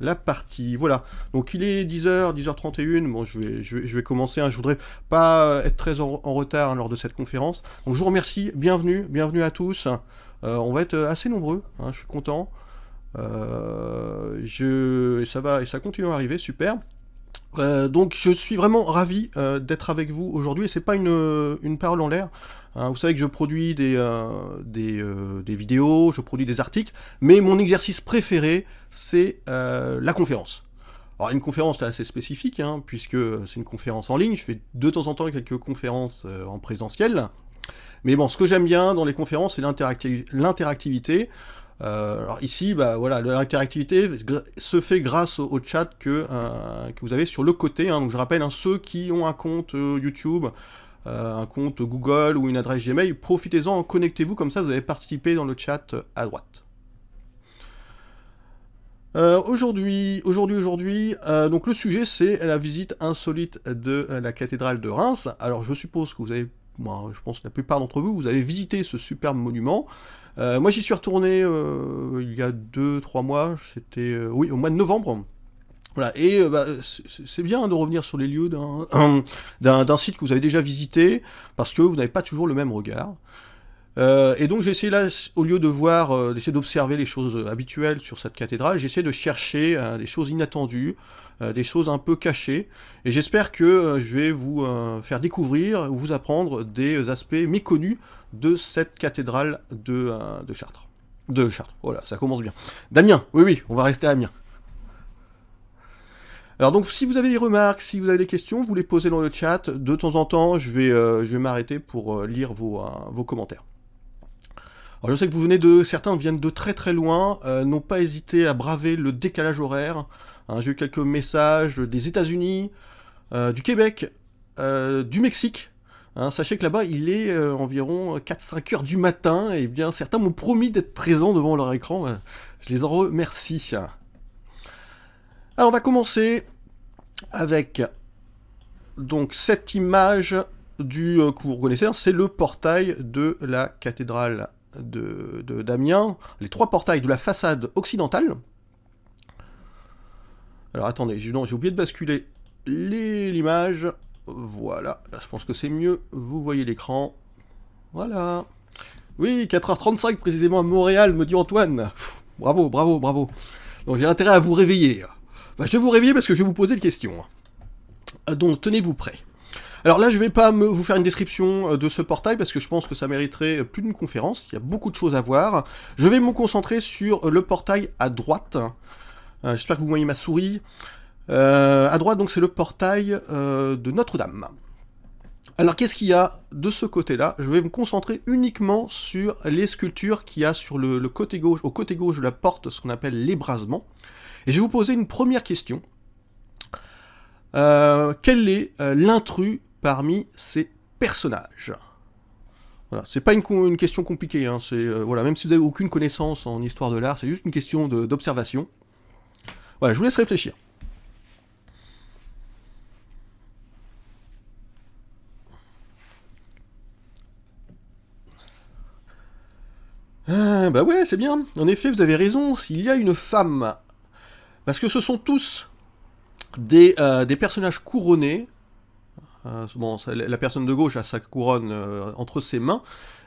la partie. Voilà, donc il est 10h, 10h31, bon je vais, je vais, commencer, hein. je voudrais pas être très en, retard hein, lors de cette conférence. Donc je vous remercie, bienvenue, bienvenue à tous. Euh, on va être assez nombreux, hein, je suis content. Euh, je, ça va, et ça continue à arriver, super. Euh, donc je suis vraiment ravi d'être avec vous aujourd'hui et c'est pas une, une, parole en l'air. vous savez que je produis des, des, vidéos, je produis des articles, mais mon exercice préféré c'est euh, la conférence. Alors une conférence assez spécifique, hein, puisque c'est une conférence en ligne, je fais de temps en temps quelques conférences euh, en présentiel, mais bon, ce que j'aime bien dans les conférences, c'est l'interactivité. Euh, alors ici, bah, voilà, l'interactivité se fait grâce au, chat que, que vous avez sur le côté. Hein. donc je rappelle, hein, ceux qui ont un compte YouTube, un compte Google ou une adresse Gmail, profitez-en, connectez-vous, comme ça vous allez participer dans le chat à droite. Euh, aujourd'hui, aujourd'hui, aujourd'hui, euh, donc le sujet c'est la visite insolite de euh, la cathédrale de Reims. Alors je suppose que vous avez, moi je pense que la plupart d'entre vous, vous avez visité ce superbe monument. Moi j'y suis retourné il y a 2-3 mois, c'était oui au mois de novembre. Voilà, et bah, c'est bien de revenir sur les lieux d'un site que vous avez déjà visité, parce que vous n'avez pas toujours le même regard. Euh, et donc j'ai essayé là, au lieu de voir, euh, d'essayer d'observer les choses habituelles sur cette cathédrale, j'ai essayé de chercher euh, des choses inattendues, des choses un peu cachées, et j'espère que je vais vous faire découvrir, ou vous apprendre des aspects méconnus de cette cathédrale de, de Chartres. De Chartres, voilà, ça commence bien. Damien, oui oui, on va rester à Amiens. Alors donc si vous avez des remarques, si vous avez des questions, vous les posez dans le chat. De temps en temps, je vais, vais m'arrêter pour lire vos, commentaires. Alors je sais que vous venez de, certains viennent de très très loin, euh, n'ont pas hésité à braver le décalage horaire. Hein, j'ai eu quelques messages des États-Unis, euh, du Québec, euh, du Mexique. Hein, sachez que là-bas, il est environ 4-5 heures du matin, et bien certains m'ont promis d'être présents devant leur écran. je les en remercie. Alors on va commencer avec donc cette image du que vous reconnaissez, hein, c'est le portail de la cathédrale de, d'Amiens, les trois portails de la façade occidentale. Alors attendez, j'ai, oublié de basculer l'image. Voilà, je pense que c'est mieux. Vous voyez l'écran. Voilà. Oui, 4h35 précisément à Montréal, me dit Antoine. bravo, bravo, bravo. Donc j'ai intérêt à vous réveiller. Bah, je vais vous réveiller parce que je vais vous poser une question. Donc tenez-vous prêts. Alors là, je vais pas vous faire une description euh, de ce portail parce que je pense que ça mériterait plus d'une conférence. Il y a beaucoup de choses à voir. Je vais me concentrer sur le portail à droite. Euh, j'espère que vous voyez ma souris. Euh, à droite, donc, c'est le portail de Notre-Dame. Alors, qu'est-ce qu'il y a de ce côté-là? Je vais me concentrer uniquement sur les sculptures qu'il y a sur le, côté gauche, au côté gauche de la porte, ce qu'on appelle l'ébrasement. Et je vais vous poser une première question. quel est l'intrus parmi ces personnages? Voilà, c'est pas une, question compliquée, hein, c'est, euh, voilà, même si vous n'avez aucune connaissance en histoire de l'art, c'est juste une question d'observation. Voilà, je vous laisse réfléchir. Ah, bah ouais, c'est bien. En effet, vous avez raison, s'il y a une femme, parce que ce sont tous des, euh, personnages couronnés, euh, bon, la personne de gauche a sa couronne euh, entre ses mains,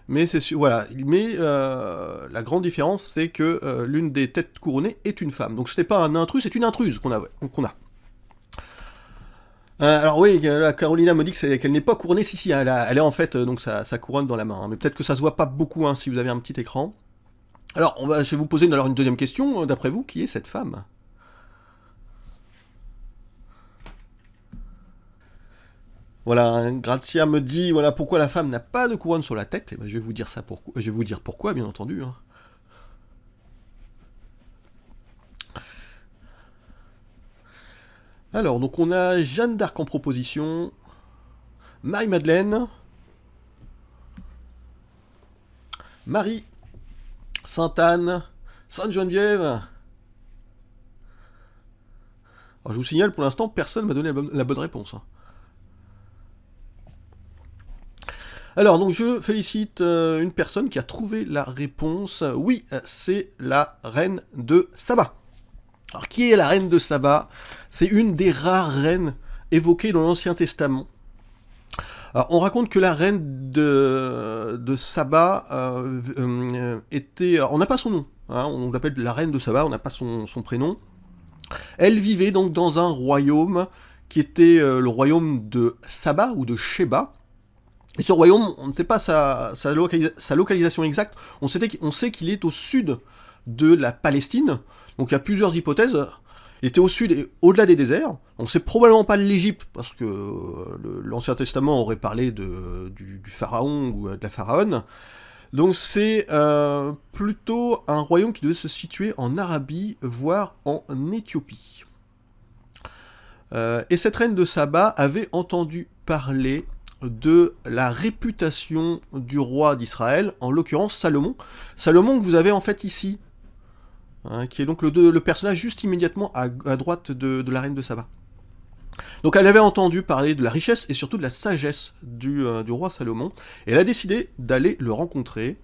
mais c'est voilà. Mais la grande différence, c'est que l'une des têtes couronnées est une femme. Donc ce n'est pas un intrus, c'est une intruse qu'on a. alors oui, la Carolina me dit qu'elle n'est pas couronnée, si si, elle, est en fait donc sa, couronne dans la main, hein. mais peut-être que ça se voit pas beaucoup hein, si vous avez un petit écran. Alors, on va, je vais vous poser alors une deuxième question, d'après vous, qui est cette femme? Voilà, Grazia me dit voilà pourquoi la femme n'a pas de couronne sur la tête. Et ben, je vais vous dire ça pourquoi. Je vais vous dire pourquoi, bien entendu. Hein. Alors, donc on a Jeanne d'Arc en proposition, Marie-Madeleine, Marie, Sainte-Anne, Sainte-Geneviève. Alors, je vous signale, pour l'instant, personne m'a donné la bonne, réponse. Hein. Alors, donc je félicite euh, une personne qui a trouvé la réponse. Oui, c'est la reine de Saba. Alors qui est la reine de Saba? C'est une des rares reines évoquées dans l'Ancien Testament. Alors, on raconte que la reine de, de Saba euh, euh, était... On n'a pas son nom, hein, on l'appelle la reine de Saba, on n'a pas son, prénom. Elle vivait donc dans un royaume qui était euh, le royaume de Saba ou de Sheba. Et ce royaume, on ne sait pas sa, sa, localisation exacte, on sait qu'il est au sud de la Palestine, donc il y a plusieurs hypothèses. Il était au sud et au-delà des déserts. On sait probablement pas l'Égypte, parce que euh, l'Ancien Testament aurait parlé de, du, pharaon ou de la pharaonne. Donc c'est euh, plutôt un royaume qui devait se situer en Arabie, voire en Éthiopie. Euh, et cette reine de Saba avait entendu parler de la réputation du roi d'Israël, en l'occurrence Salomon. Salomon que vous avez en fait ici, Hein, qui est donc le, personnage juste immédiatement à, droite de, la reine de Saba. Donc elle avait entendu parler de la richesse et surtout de la sagesse du, euh, roi Salomon, et elle a décidé d'aller le rencontrer.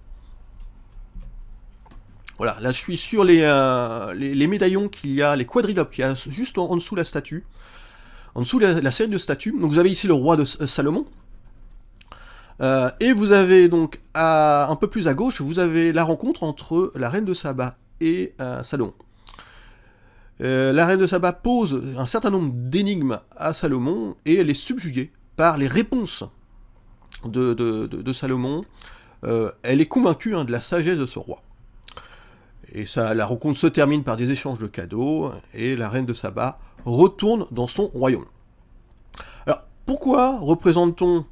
Voilà, là je suis sur les, euh, médaillons qu'il y a, les quadrilopes qu'il y a juste en, dessous de la statue, en dessous de la, série de statues. Donc vous avez ici le roi de euh, Salomon, et vous avez donc un peu plus à gauche, vous avez la rencontre entre la reine de Saba et euh, Salomon. Euh, la reine de Saba pose un certain nombre d'énigmes à Salomon et elle est subjuguée par les réponses de, Salomon. Euh, elle est convaincue hein, de la sagesse de ce roi. Et ça, la rencontre se termine par des échanges de cadeaux et la reine de Saba retourne dans son royaume. Alors, pourquoi représente-t-on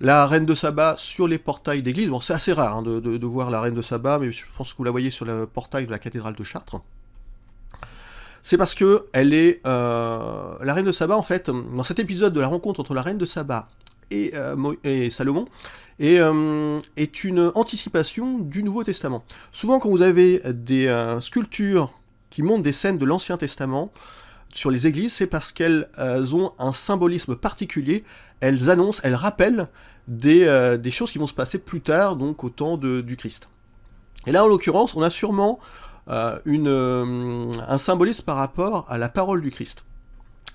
la reine de Saba sur les portails d'église. Bon, c'est assez rare hein, de, voir la reine de Saba, mais je pense que vous la voyez sur le portail de la cathédrale de Chartres. C'est parce que elle est euh, la reine de Saba en fait dans cet épisode de la rencontre entre la reine de Saba et, euh, Salomon euh, est une anticipation du Nouveau Testament. Souvent quand vous avez des sculptures qui montrent des scènes de l'Ancien Testament sur les églises, c'est parce qu'elles ont un symbolisme particulier elles annoncent, elles rappellent euh, des, choses qui vont se passer plus tard, donc au temps du Christ. Et là, en l'occurrence, on a sûrement euh, une, euh, un symbolisme par rapport à la parole du Christ.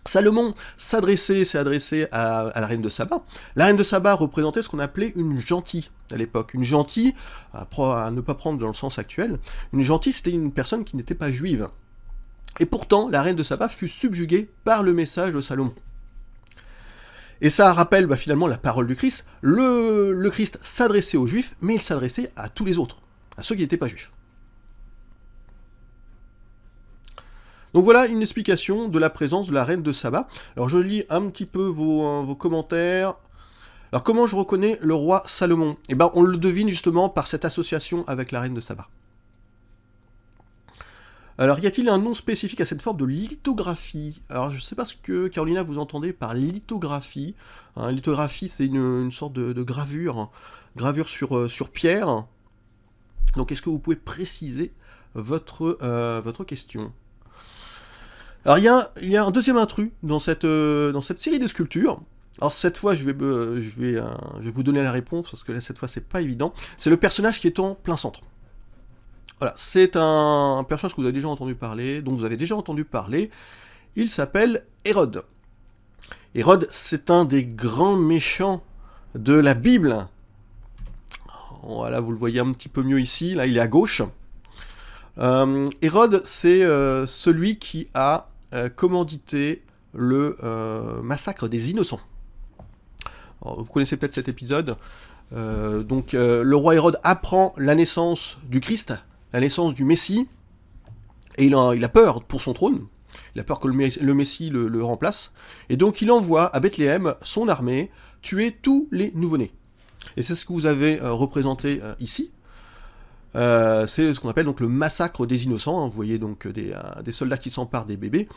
Salomon s'adressait, s'est adressé à, la reine de Saba. La reine de Saba représentait ce qu'on appelait une gentille à l'époque. Une gentille, à, à, ne pas prendre dans le sens actuel, une gentille c'était une personne qui n'était pas juive. Et pourtant, la reine de Saba fut subjuguée par le message de Salomon. Et ça rappelle bah, finalement la parole du Christ. Le, Christ s'adressait aux juifs, mais il s'adressait à tous les autres, à ceux qui n'étaient pas juifs. Donc voilà une explication de la présence de la reine de Saba. Alors je lis un petit peu vos, euh, vos commentaires. Alors comment je reconnais le roi Salomon? Eh ben on le devine justement par cette association avec la reine de Saba. Alors, y a-t-il un nom spécifique à cette forme de lithographie Alors, je ne sais pas ce que, Carolina, vous entendez par lithographie. Hein, lithographie, c'est une, sorte de, gravure, gravure sur, euh, sur pierre. Donc, est-ce que vous pouvez préciser votre, euh, question? Alors, il y, a, un deuxième intrus dans cette, euh, dans cette série de sculptures. Alors cette fois, je vais, je, vais, je vais vous donner la réponse, parce que là, cette fois, c'est pas évident. C'est le personnage qui est en plein centre. Voilà, c'est un personnage que vous avez déjà entendu parler, dont vous avez déjà entendu parler. Il s'appelle Hérode. Hérode, c'est un des grands méchants de la Bible. Voilà, vous le voyez un petit peu mieux ici, là il est à gauche. Euh, Hérode, c'est euh, celui qui a euh, commandité le massacre des innocents. vous connaissez peut-être cet épisode. donc le roi Hérode apprend la naissance du Christ, la naissance du Messie, et il a, a peur pour son trône, il a peur que le, Messie le, remplace, et donc il envoie à Bethléem son armée tuer tous les nouveau-nés. Et c'est ce que vous avez euh, représenté euh, ici. Euh, c'est ce qu'on appelle donc le massacre des innocents. Hein. Vous voyez donc des, soldats qui s'emparent des bébés,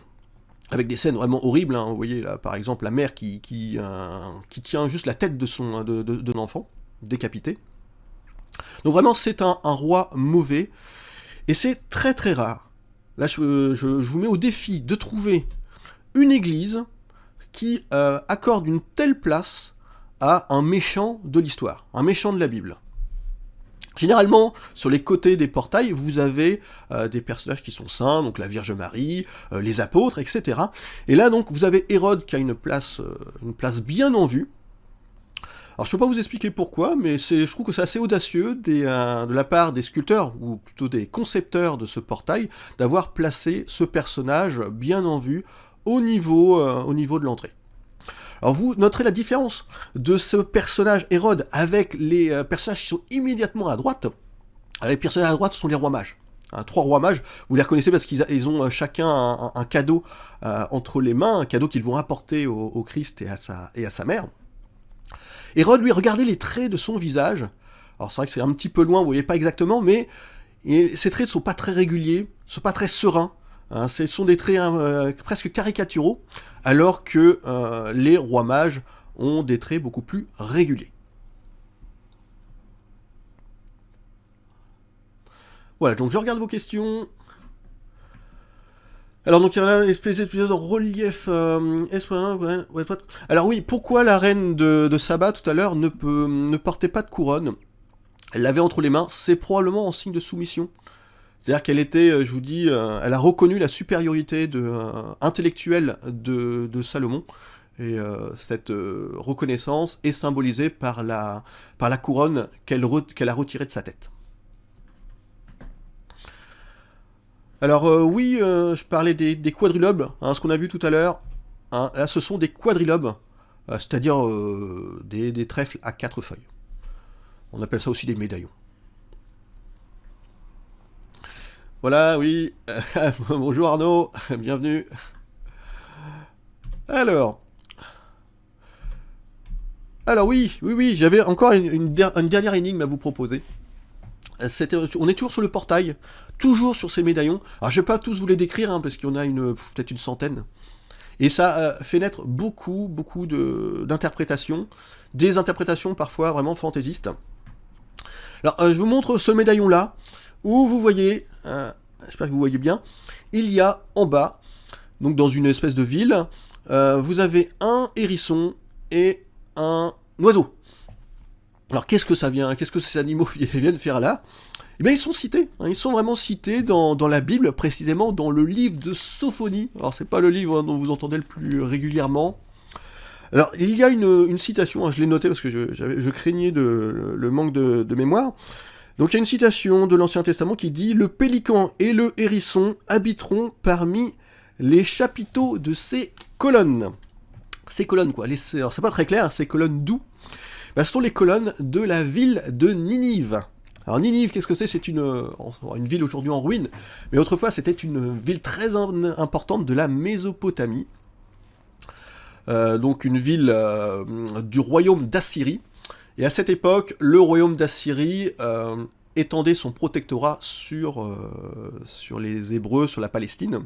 avec des scènes vraiment horribles. Hein. Vous voyez là, par exemple, la mère qui, tient juste la tête de son l'enfant, décapité. Donc vraiment, c'est un, roi mauvais, et c'est très très rare. Là, je, vous mets au défi de trouver une église qui euh, accorde une telle place à un méchant de l'histoire, un méchant de la Bible. Généralement, sur les côtés des portails, vous avez euh, des personnages qui sont saints, donc la Vierge Marie, euh, les apôtres, etc. Et là, donc, vous avez Hérode qui a une place, euh, une place bien en vue. Alors, je ne peux pas vous expliquer pourquoi, mais je trouve que c'est assez audacieux de la part des sculpteurs, ou plutôt des concepteurs de ce portail, d'avoir placé ce personnage bien en vue au niveau, au niveau de l'entrée. Alors vous noterez la différence de ce personnage Hérode avec les euh, personnages qui sont immédiatement à droite. Les personnages à droite sont les rois mages. Hein, trois rois mages, vous les reconnaissez parce qu'ils ont euh, chacun un, cadeau euh, entre les mains, un cadeau qu'ils vont apporter au, Christ et à sa mère. Hérode, lui, regardez les traits de son visage. Alors c'est vrai que c'est un petit peu loin, vous voyez pas exactement, mais ces traits ne sont pas très réguliers, ne sont pas très sereins. Hein, ce sont des traits hein, presque caricaturaux alors que euh, les rois mages ont des traits beaucoup plus réguliers. Voilà, donc je regarde vos questions. Alors donc il y a une espèce de relief. Euh, alors oui, pourquoi la reine de, de Saba tout à l'heure ne, ne portait pas de couronne? Elle l'avait entre les mains, c'est probablement en signe de soumission. C'est-à-dire qu'elle était, euh, je vous dis, euh, elle a reconnu la supériorité de, euh, intellectuelle de, Salomon. Et cette reconnaissance est symbolisée par la, par la couronne qu'elle a retirée de sa tête. Alors oui, je parlais des, quadrilobes, hein, ce qu'on a vu tout à l'heure. Hein, là, ce sont des quadrilobes, c'est-à-dire des trèfles à quatre feuilles. On appelle ça aussi des médaillons. Voilà, oui. Bonjour Arnaud, bienvenue. Alors. Alors oui, oui, oui, j'avais encore une, dernière énigme à vous proposer. On est toujours sur le portail, toujours sur ces médaillons. Alors je vais pas tous vous les décrire, hein, parce qu'il y en a peut-être une centaine. Et ça euh, fait naître beaucoup, beaucoup d'interprétations, des interprétations parfois vraiment fantaisistes. Alors euh, je vous montre ce médaillon-là, où vous voyez euh, j'espère que vous voyez bien, il y a en bas, donc dans une espèce de ville, vous avez un hérisson et un oiseau. Alors qu'est-ce que ça vient, qu'est-ce que ces animaux viennent faire là? Eh bien, ils sont cités, hein, ils sont vraiment cités dans, la Bible, précisément dans le livre de Sophonie. Alors, c'est pas le livre dont vous entendez le plus régulièrement. Alors, il y a une, citation, hein, je l'ai noté parce que je, craignais le, manque de mémoire. Donc il y a une citation de l'Ancien Testament qui dit « Le pélican et le hérisson habiteront parmi les chapiteaux de ces colonnes. » Ces colonnes quoi, les, c'est pas très clair, ces colonnes d'où? Ben, Ce sont les colonnes de la ville de Ninive. Alors Ninive, qu'est-ce que c'est? C'est une, une ville aujourd'hui en ruine, mais autrefois c'était une ville très importante de la Mésopotamie. Euh, donc une ville euh, du royaume d'Assyrie, et à cette époque, le royaume d'Assyrie euh, étendait son protectorat sur, euh, les Hébreux, sur la Palestine.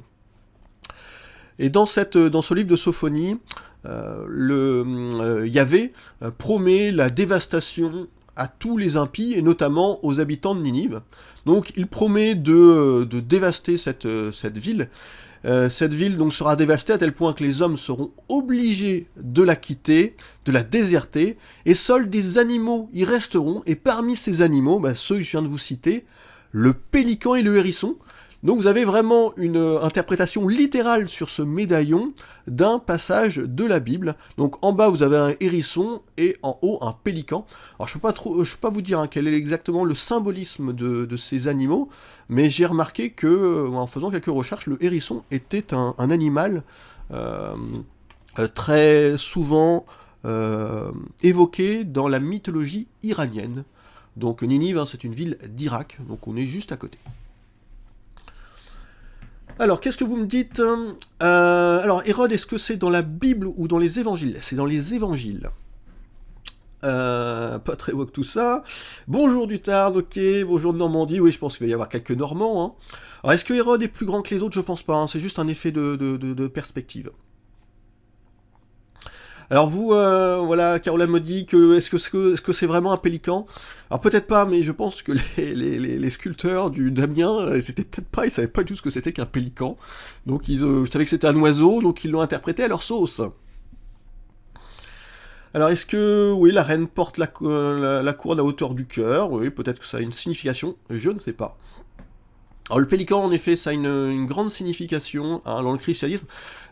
Et dans, ce livre de Sophonie, euh, le, Yahvé promet la dévastation à tous les impies, et notamment aux habitants de Ninive. Donc il promet de, dévaster cette, ville, euh, cette ville donc sera dévastée à tel point que les hommes seront obligés de la quitter, de la déserter, et seuls des animaux y resteront, et parmi ces animaux, bah, ceux que je viens de vous citer, le pélican et le hérisson, donc vous avez vraiment une euh, interprétation littérale sur ce médaillon d'un passage de la Bible. Donc en bas vous avez un hérisson et en haut un pélican. Alors je ne peux, je peux pas vous dire hein, quel est exactement le symbolisme de, ces animaux, mais j'ai remarqué que euh, en faisant quelques recherches, le hérisson était un, animal euh, très souvent évoqué dans la mythologie iranienne. Donc Ninive, hein, c'est une ville d'Irak, donc on est juste à côté. Alors, qu'est-ce que vous me dites euh, Alors, Hérode, est-ce que c'est dans la Bible ou dans les évangiles? C'est dans les évangiles. Euh, pas très woke tout ça. Bonjour du Tard, ok. Bonjour de Normandie. Oui, je pense qu'il va y avoir quelques Normands. Hein. Alors, est-ce que Hérode est plus grand que les autres? Je pense pas. Hein. C'est juste un effet de perspective. Alors vous, euh, voilà, Caroline me dit que est-ce que c'est vraiment un pélican? Alors peut-être pas, mais je pense que les, sculpteurs du Damien, euh, c'était peut-être pas, ils savaient pas du tout ce que c'était qu'un pélican. Donc ils, euh, savaient que c'était un oiseau, donc ils l'ont interprété à leur sauce. Alors, est-ce que, oui, la reine porte la, la, la couronne à hauteur du cœur? Oui, peut-être que ça a une signification, je ne sais pas. Alors le pélican, en effet, ça a une, grande signification hein, dans le christianisme,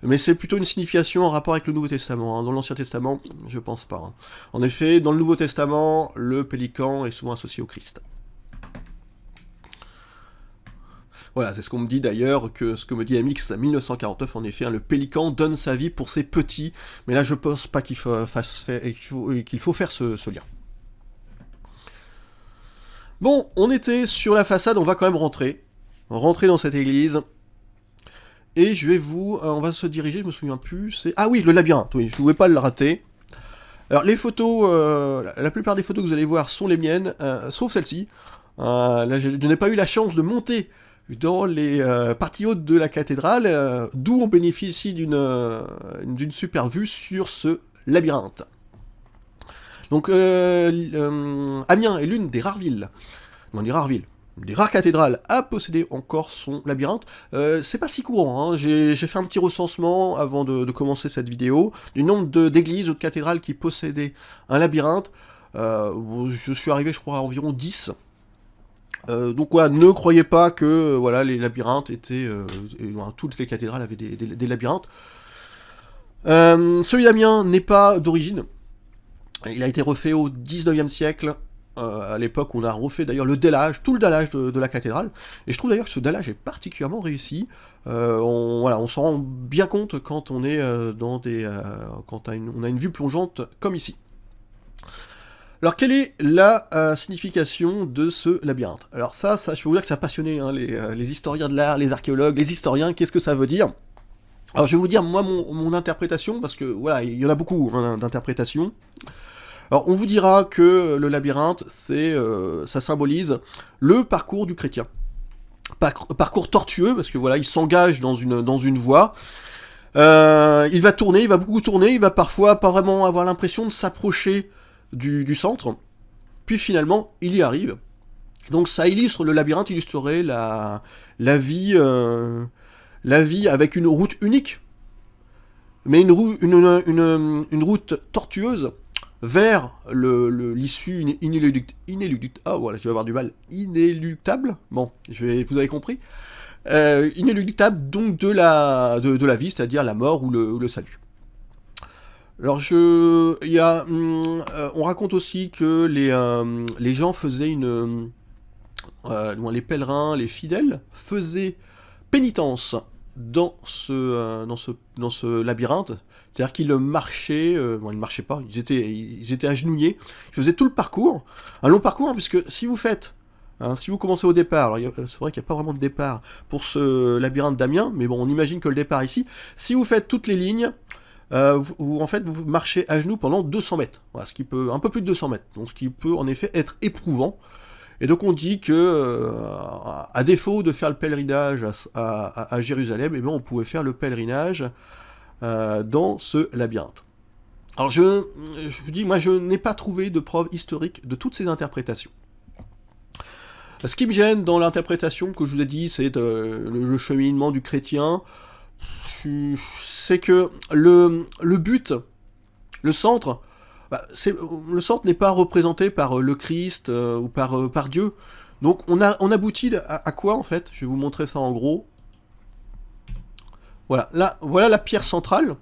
mais c'est plutôt une signification en rapport avec le Nouveau Testament. Hein. Dans l'Ancien Testament, je pense pas. Hein. En effet, dans le Nouveau Testament, le pélican est souvent associé au Christ. Voilà, c'est ce qu'on me dit d'ailleurs, que ce que me dit MX 1949, en effet, le pélican donne sa vie pour ses petits, mais là je pense pas qu'il faut, qu'il faut, faire ce lien. Bon, on était sur la façade, on va quand même rentrer rentrer dans cette église. Et je vais vous... Euh, on va se diriger, je me souviens plus. Ah oui, le labyrinthe, oui, je ne pouvais pas le rater. Alors les photos, euh, la plupart des photos que vous allez voir sont les miennes, euh, sauf celle-ci. là, je, n'ai pas eu la chance de monter dans les parties hautes de la cathédrale, d'où on bénéficie d'une d'une super vue sur ce labyrinthe. Donc, Amiens est l'une des rares villes, non, des rares villes, des rares cathédrales à posséder encore son labyrinthe. Euh, c'est pas si courant, hein. j'ai fait un petit recensement avant de, commencer cette vidéo, du nombre d'églises ou de cathédrales qui possédaient un labyrinthe. Euh, je suis arrivé, je crois, à environ 10. Euh, donc voilà, ne croyez pas que voilà, les labyrinthes étaient... toutes les cathédrales avaient des, des labyrinthes. celui d'Amiens n'est pas d'origine. Il a été refait au 19e siècle euh, à l'époque, on a refait d'ailleurs le dallage, tout le dallage de, la cathédrale, et je trouve d'ailleurs que ce dallage est particulièrement réussi. Euh, on, voilà, on s'en rend bien compte quand on est euh, dans des, quand on a une vue plongeante comme ici. Alors, quelle est la signification de ce labyrinthe? Alors ça, ça, je peux vous dire que ça a passionné hein, les, historiens de l'art, les archéologues, les historiens, qu'est-ce que ça veut dire? Alors je vais vous dire moi mon, interprétation, parce que voilà, il y en a beaucoup hein, d'interprétations. Alors on vous dira que le labyrinthe, euh, ça symbolise le parcours du chrétien. parcours tortueux, parce que voilà, il s'engage dans une, voie. Euh, il va tourner, il va beaucoup tourner, il va parfois pas vraiment avoir l'impression de s'approcher du, centre. Puis finalement, il y arrive. Donc ça illustre, le labyrinthe illustrerait la, vie... Euh, la vie avec une route unique, mais une, une, une route tortueuse, vers l'issue le, inéluctable, ah voilà, je vais avoir du mal, inéluctable, bon, vous avez compris, euh, inéluctable donc de la, de, la vie, c'est-à-dire la mort ou le, salut. Alors je, hum, euh, on raconte aussi que les, euh, les gens faisaient une, les pèlerins, les fidèles faisaient pénitence dans ce, dans ce, dans ce labyrinthe, c'est-à-dire qu'ils marchaient, euh, bon ils ne marchaient pas, ils étaient, ils étaient agenouillés, ils faisaient tout le parcours, un long parcours, hein, puisque si vous faites, hein, si vous commencez au départ, c'est vrai qu'il n'y a pas vraiment de départ pour ce labyrinthe d'Amiens, mais bon on imagine que le départ ici, si vous faites toutes les lignes, euh, vous, en fait vous marchez à genoux pendant 200 mètres, ce qui peut, un peu plus de 200 mètres, donc ce qui peut en effet être éprouvant, et donc on dit que, euh, à défaut de faire le pèlerinage à, Jérusalem, eh bien, on pouvait faire le pèlerinage euh, dans ce labyrinthe. Alors je, je vous dis, moi je n'ai pas trouvé de preuve historique de toutes ces interprétations. Ce qui me gêne dans l'interprétation que je vous ai dit, c'est le, cheminement du chrétien, c'est que le, le, but, le centre, bah, le centre n'est pas représenté par le Christ euh, ou par, euh, par Dieu. Donc on, a, on aboutit à, quoi en fait? Je vais vous montrer ça en gros. Voilà, là, voilà la pierre centrale.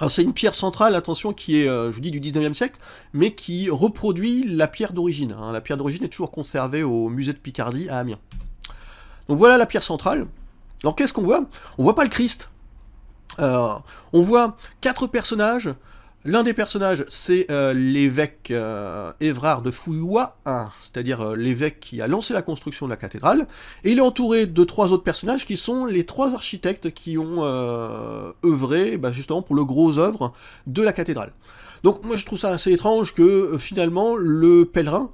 Alors c'est une pierre centrale, attention, qui est, euh, je vous dis, du 19e siècle, mais qui reproduit la pierre d'origine. Hein. La pierre d'origine est toujours conservée au musée de Picardie à Amiens. Donc voilà la pierre centrale. Alors qu'est-ce qu'on voit? On voit pas le Christ. Euh, on voit quatre personnages L'un des personnages, c'est euh, l'évêque euh, Évrard de Fouillois, c'est-à-dire euh, l'évêque qui a lancé la construction de la cathédrale, et il est entouré de trois autres personnages qui sont les trois architectes qui ont œuvré bah, justement pour le gros œuvre de la cathédrale. Donc moi je trouve ça assez étrange que finalement le pèlerin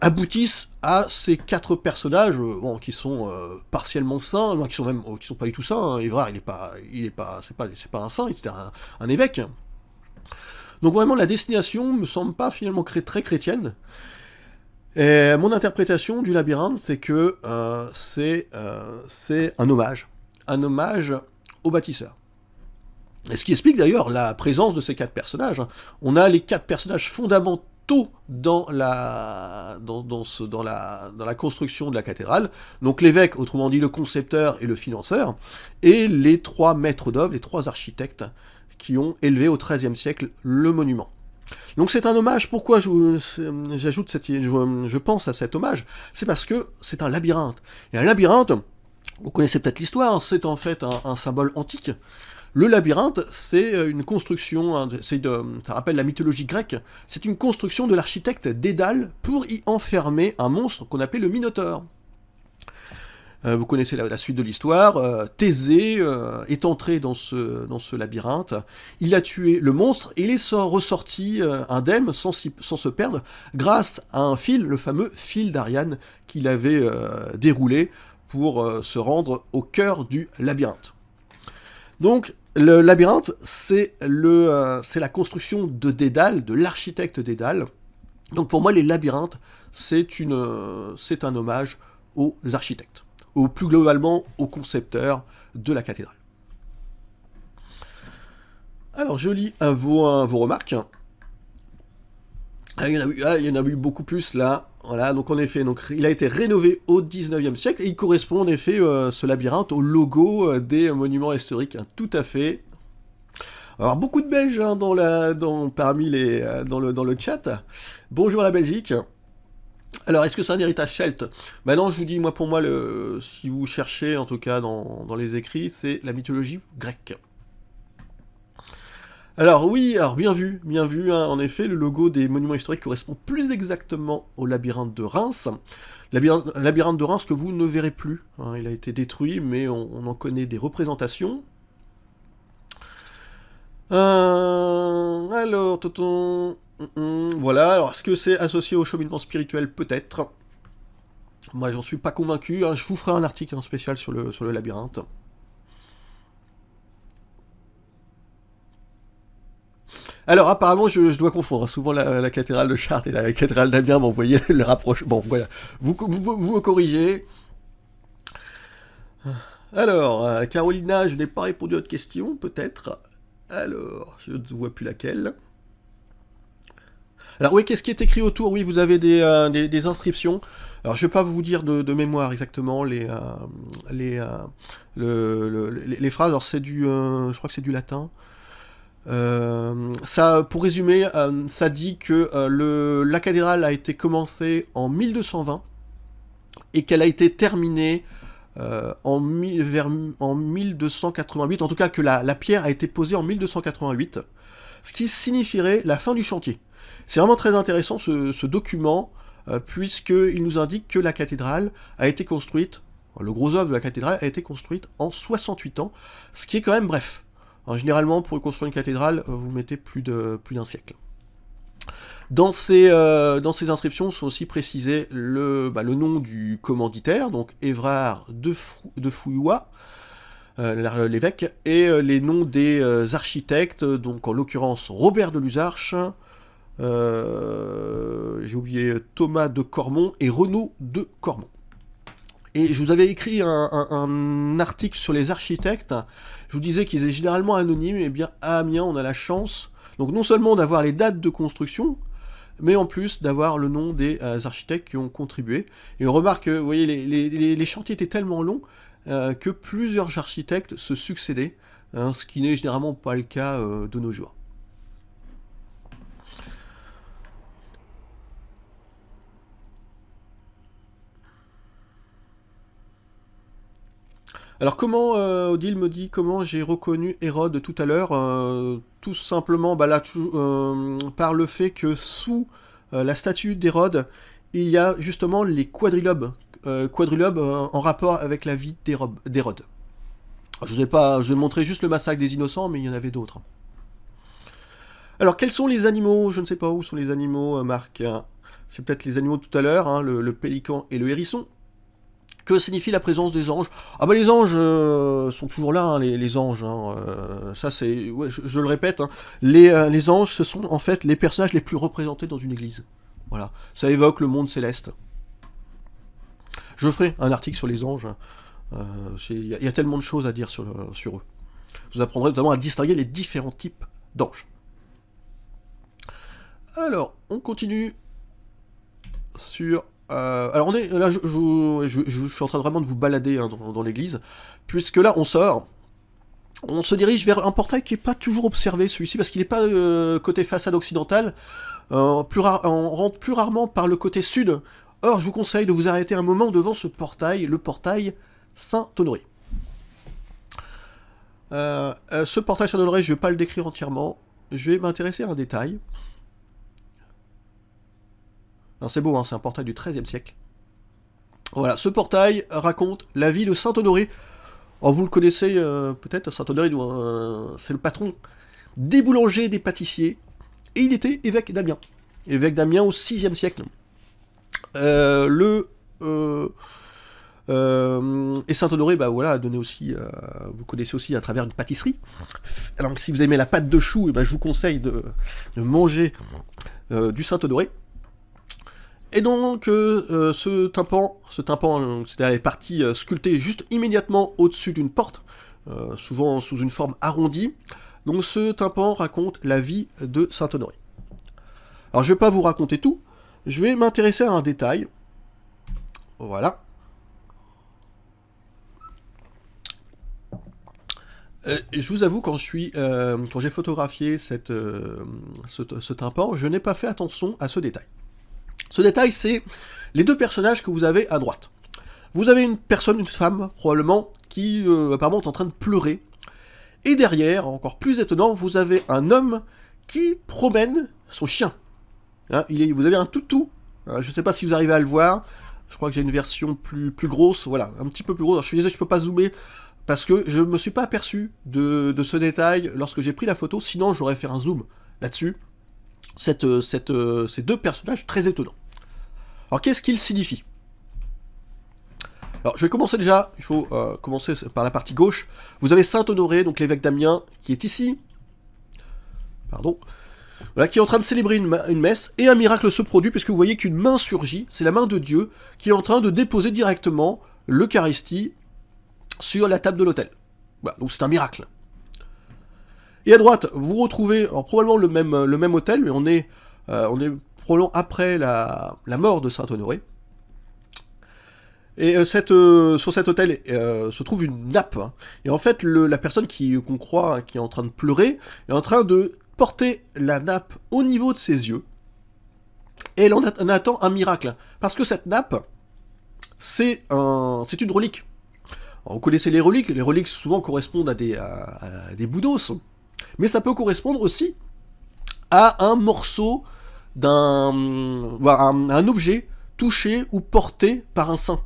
aboutisse à ces quatre personnages qui sont partiellement saints, qui sont même qui sont pas du tout saints. Hein. Évrard il est pas, il est pas, c'est pas, c'est pas un saint, c'était un évêque. Donc vraiment, la destination me semble pas finalement très chrétienne. Et mon interprétation du labyrinthe, c'est que euh, euh, c'est un hommage. Un hommage au bâtisseur. ce qui explique d'ailleurs la présence de ces quatre personnages. On a les quatre personnages fondamentaux dans, la, dans la construction de la cathédrale. Donc l'évêque, autrement dit le concepteur et le financeur, et les trois maîtres d'œuvre, les trois architectes qui ont élevé au XIIIe siècle le monument. Donc c'est un hommage, pourquoi j'ajoute cette, je, pense à cet hommage C'est parce que c'est un labyrinthe. Et un labyrinthe, vous connaissez peut-être l'histoire, c'est en fait un, un symbole antique, le labyrinthe, c'est euh, une construction, hein, ça rappelle la mythologie grecque, c'est une construction de l'architecte Dédale pour y enfermer un monstre qu'on appelait le Minotaure. Euh, vous connaissez la, suite de l'histoire, euh, Thésée est entré dans ce, labyrinthe, il a tué le monstre et il est ressorti indemne sans, sans, se perdre grâce à un fil, le fameux fil d'Ariane qu'il avait déroulé pour se rendre au cœur du labyrinthe. Donc, le labyrinthe, c'est euh, la construction de Dédale, de l'architecte Dédale. Donc pour moi, les labyrinthes, c'est euh, un hommage aux architectes, ou plus globalement aux concepteurs de la cathédrale. Alors, je lis vos, vos remarques. Ah, il, y en a eu, ah, il y en a eu beaucoup plus là. Voilà, donc en effet, donc, il a été rénové au 19e siècle et il correspond en effet, euh, ce labyrinthe, au logo euh, des monuments historiques, hein, tout à fait. Alors beaucoup de Belges hein, dans la, dans, parmi les, euh, dans, le, dans le chat. Bonjour à la Belgique. Alors, est-ce que c'est un héritage celte? Ben non, je vous dis, moi pour moi, si vous cherchez, en tout cas dans, les écrits, c'est la mythologie grecque. Alors oui, alors bien vu, bien vu, hein. en effet, le logo des monuments historiques correspond plus exactement au labyrinthe de Reims. Labyrinthe, labyrinthe de Reims que vous ne verrez plus, hein. il a été détruit, mais on, en connaît des représentations. Euh, alors, tonton... Voilà, alors est-ce que c'est associé au cheminement spirituel? Peut-être. Moi, j'en suis pas convaincu, hein. je vous ferai un article en spécial sur le, labyrinthe. Alors apparemment, je, dois confondre. Souvent la, cathédrale de Chartres et la cathédrale d'Amiens, voyez le rapprochement. Bon, voilà. Vous, vous, vous corrigez. Alors, euh, Carolina, je n'ai pas répondu à votre question, peut-être. Alors, je ne vois plus laquelle. Alors oui, qu'est-ce qui est écrit autour? Oui, vous avez des, euh, inscriptions. Alors je ne vais pas vous dire de, mémoire exactement les, euh, les, les, phrases. Alors c'est du, je crois que c'est du latin. Euh, ça, pour résumer, euh, ça dit que euh, la cathédrale a été commencée en 1220 et qu'elle a été terminée en, vers, en 1288, en tout cas que la, pierre a été posée en 1288, ce qui signifierait la fin du chantier. C'est vraiment très intéressant ce, document, puisqu'il nous indique que la cathédrale a été construite, le gros œuvre de la cathédrale a été construite en 68 ans, ce qui est quand même bref généralement, pour construire une cathédrale, euh, vous mettez plus d'un siècle. Dans ces, euh, dans ces inscriptions sont aussi précisés le, bah, le nom du commanditaire, donc Évrard de, de Fouillois, euh, l'évêque, et les noms des architectes, donc en l'occurrence Robert de Luzarche, j'ai oublié Thomas de Cormont et Renaud de Cormont. Et je vous avais écrit un, article sur les architectes. Je vous disais qu'ils étaient généralement anonymes. Et bien à Amiens, on a la chance, donc non seulement d'avoir les dates de construction, mais en plus d'avoir le nom des euh, architectes qui ont contribué. Et on remarque que, vous voyez, les, chantiers étaient tellement longs euh, que plusieurs architectes se succédaient, hein, ce qui n'est généralement pas le cas euh, de nos jours. Alors comment, euh, Odile me dit comment j'ai reconnu Hérode tout à l'heure euh, Tout simplement bah euh, par le fait que sous la statue d'Hérode, il y a justement les quadrilobes, quadrilobes en rapport avec la vie d'Hérode. Je vous ai pas, je vais montrer juste le massacre des innocents, mais il y en avait d'autres. Alors quels sont les animaux? Je ne sais pas où sont les animaux, Marc. C'est peut-être les animaux tout à l'heure, hein, le pélican et le hérisson. Que signifie la présence des anges Ah bah les anges euh, sont toujours là, hein, les, anges. Hein, euh, ça c'est, je, le répète, hein. les, euh, les, anges ce sont en fait les personnages les plus représentés dans une église. Voilà, ça évoque le monde céleste. Je ferai un article sur les anges. Il y, a tellement de choses à dire sur, sur eux. Je vous apprendrai notamment à distinguer les différents types d'anges. Alors, on continue sur... Euh, alors on est là, je, suis en train vraiment de vous balader hein, dans, l'église, puisque là on sort, on se dirige vers un portail qui n'est pas toujours observé celui-ci, parce qu'il n'est pas euh, côté façade occidentale, euh, on rentre plus rarement par le côté sud. Or, je vous conseille de vous arrêter un moment devant ce portail, le portail Saint-Honoré. ce portail Saint-Honoré, je ne vais pas le décrire entièrement, je vais m'intéresser à un détail c'est beau, hein, c'est un portail du XIIIe siècle. Voilà, ce portail raconte la vie de Saint-Honoré. Oh, vous le connaissez euh, peut-être, Saint-Honoré, euh, c'est le patron des boulangers des pâtissiers. Et il était évêque d'Amiens. Évêque d'Amiens au VIe siècle. Euh, le... et Saint-Honoré, bah voilà, donné aussi, vous connaissez aussi à travers une pâtisserie. Alors si vous aimez la pâte de chou, eh ben, je vous conseille de, de manger du Saint-Honoré. Et donc, euh, euh, ce tympan, ce tympan, c'est la partie euh, sculptée juste immédiatement au-dessus d'une porte, souvent sous une forme arrondie. Donc ce tympan raconte la vie de Saint-Honoré. Alors je vais pas vous raconter tout, je vais m'intéresser à un détail. Voilà. je vous avoue, quand j'ai photographié ce tympan, je n'ai pas fait attention à ce détail. Ce détail, c'est les deux personnages que vous avez à droite. Vous avez une personne, une femme, probablement, qui euh, apparemment est en train de pleurer. Et derrière, encore plus étonnant, vous avez un homme qui promène son chien. Hein, vous avez un toutou. Hein, je ne sais pas si vous arrivez à le voir. Je crois que j'ai une version plus, grosse. Voilà, un petit peu plus grosse. je suis désolé, je peux pas zoomer parce que je ne me suis pas aperçu de, ce détail lorsque j'ai pris la photo. Sinon, j'aurais fait un zoom là-dessus. Cette, euh, ces deux personnages très étonnants. Alors qu'est-ce qu'il signifie? Alors, je vais commencer déjà, il faut euh, commencer par la partie gauche. Vous avez Saint-Honoré, donc l'évêque d'Amiens, qui est ici. Pardon. Voilà, qui est en train de célébrer une, messe, et un miracle se produit, puisque vous voyez qu'une main surgit, c'est la main de Dieu, qui est en train de déposer directement l'Eucharistie sur la table de l'autel. Voilà, donc c'est un miracle. Et à droite, vous retrouvez probablement le même, le même hôtel, mais on est, euh, on est après la, mort de Saint-Honoré. Et euh, cette, euh, sur cet hôtel euh, se trouve une nappe. Hein. Et en fait, la personne qu'on croit hein, qui est en train de pleurer est en train de porter la nappe au niveau de ses yeux. Et elle en, attend un miracle. Parce que cette nappe, c'est un, une relique. vous connaissez les reliques. Les reliques souvent correspondent à des, à des boudos. Mais ça peut correspondre aussi à un morceau d'un un, objet touché ou porté par un saint.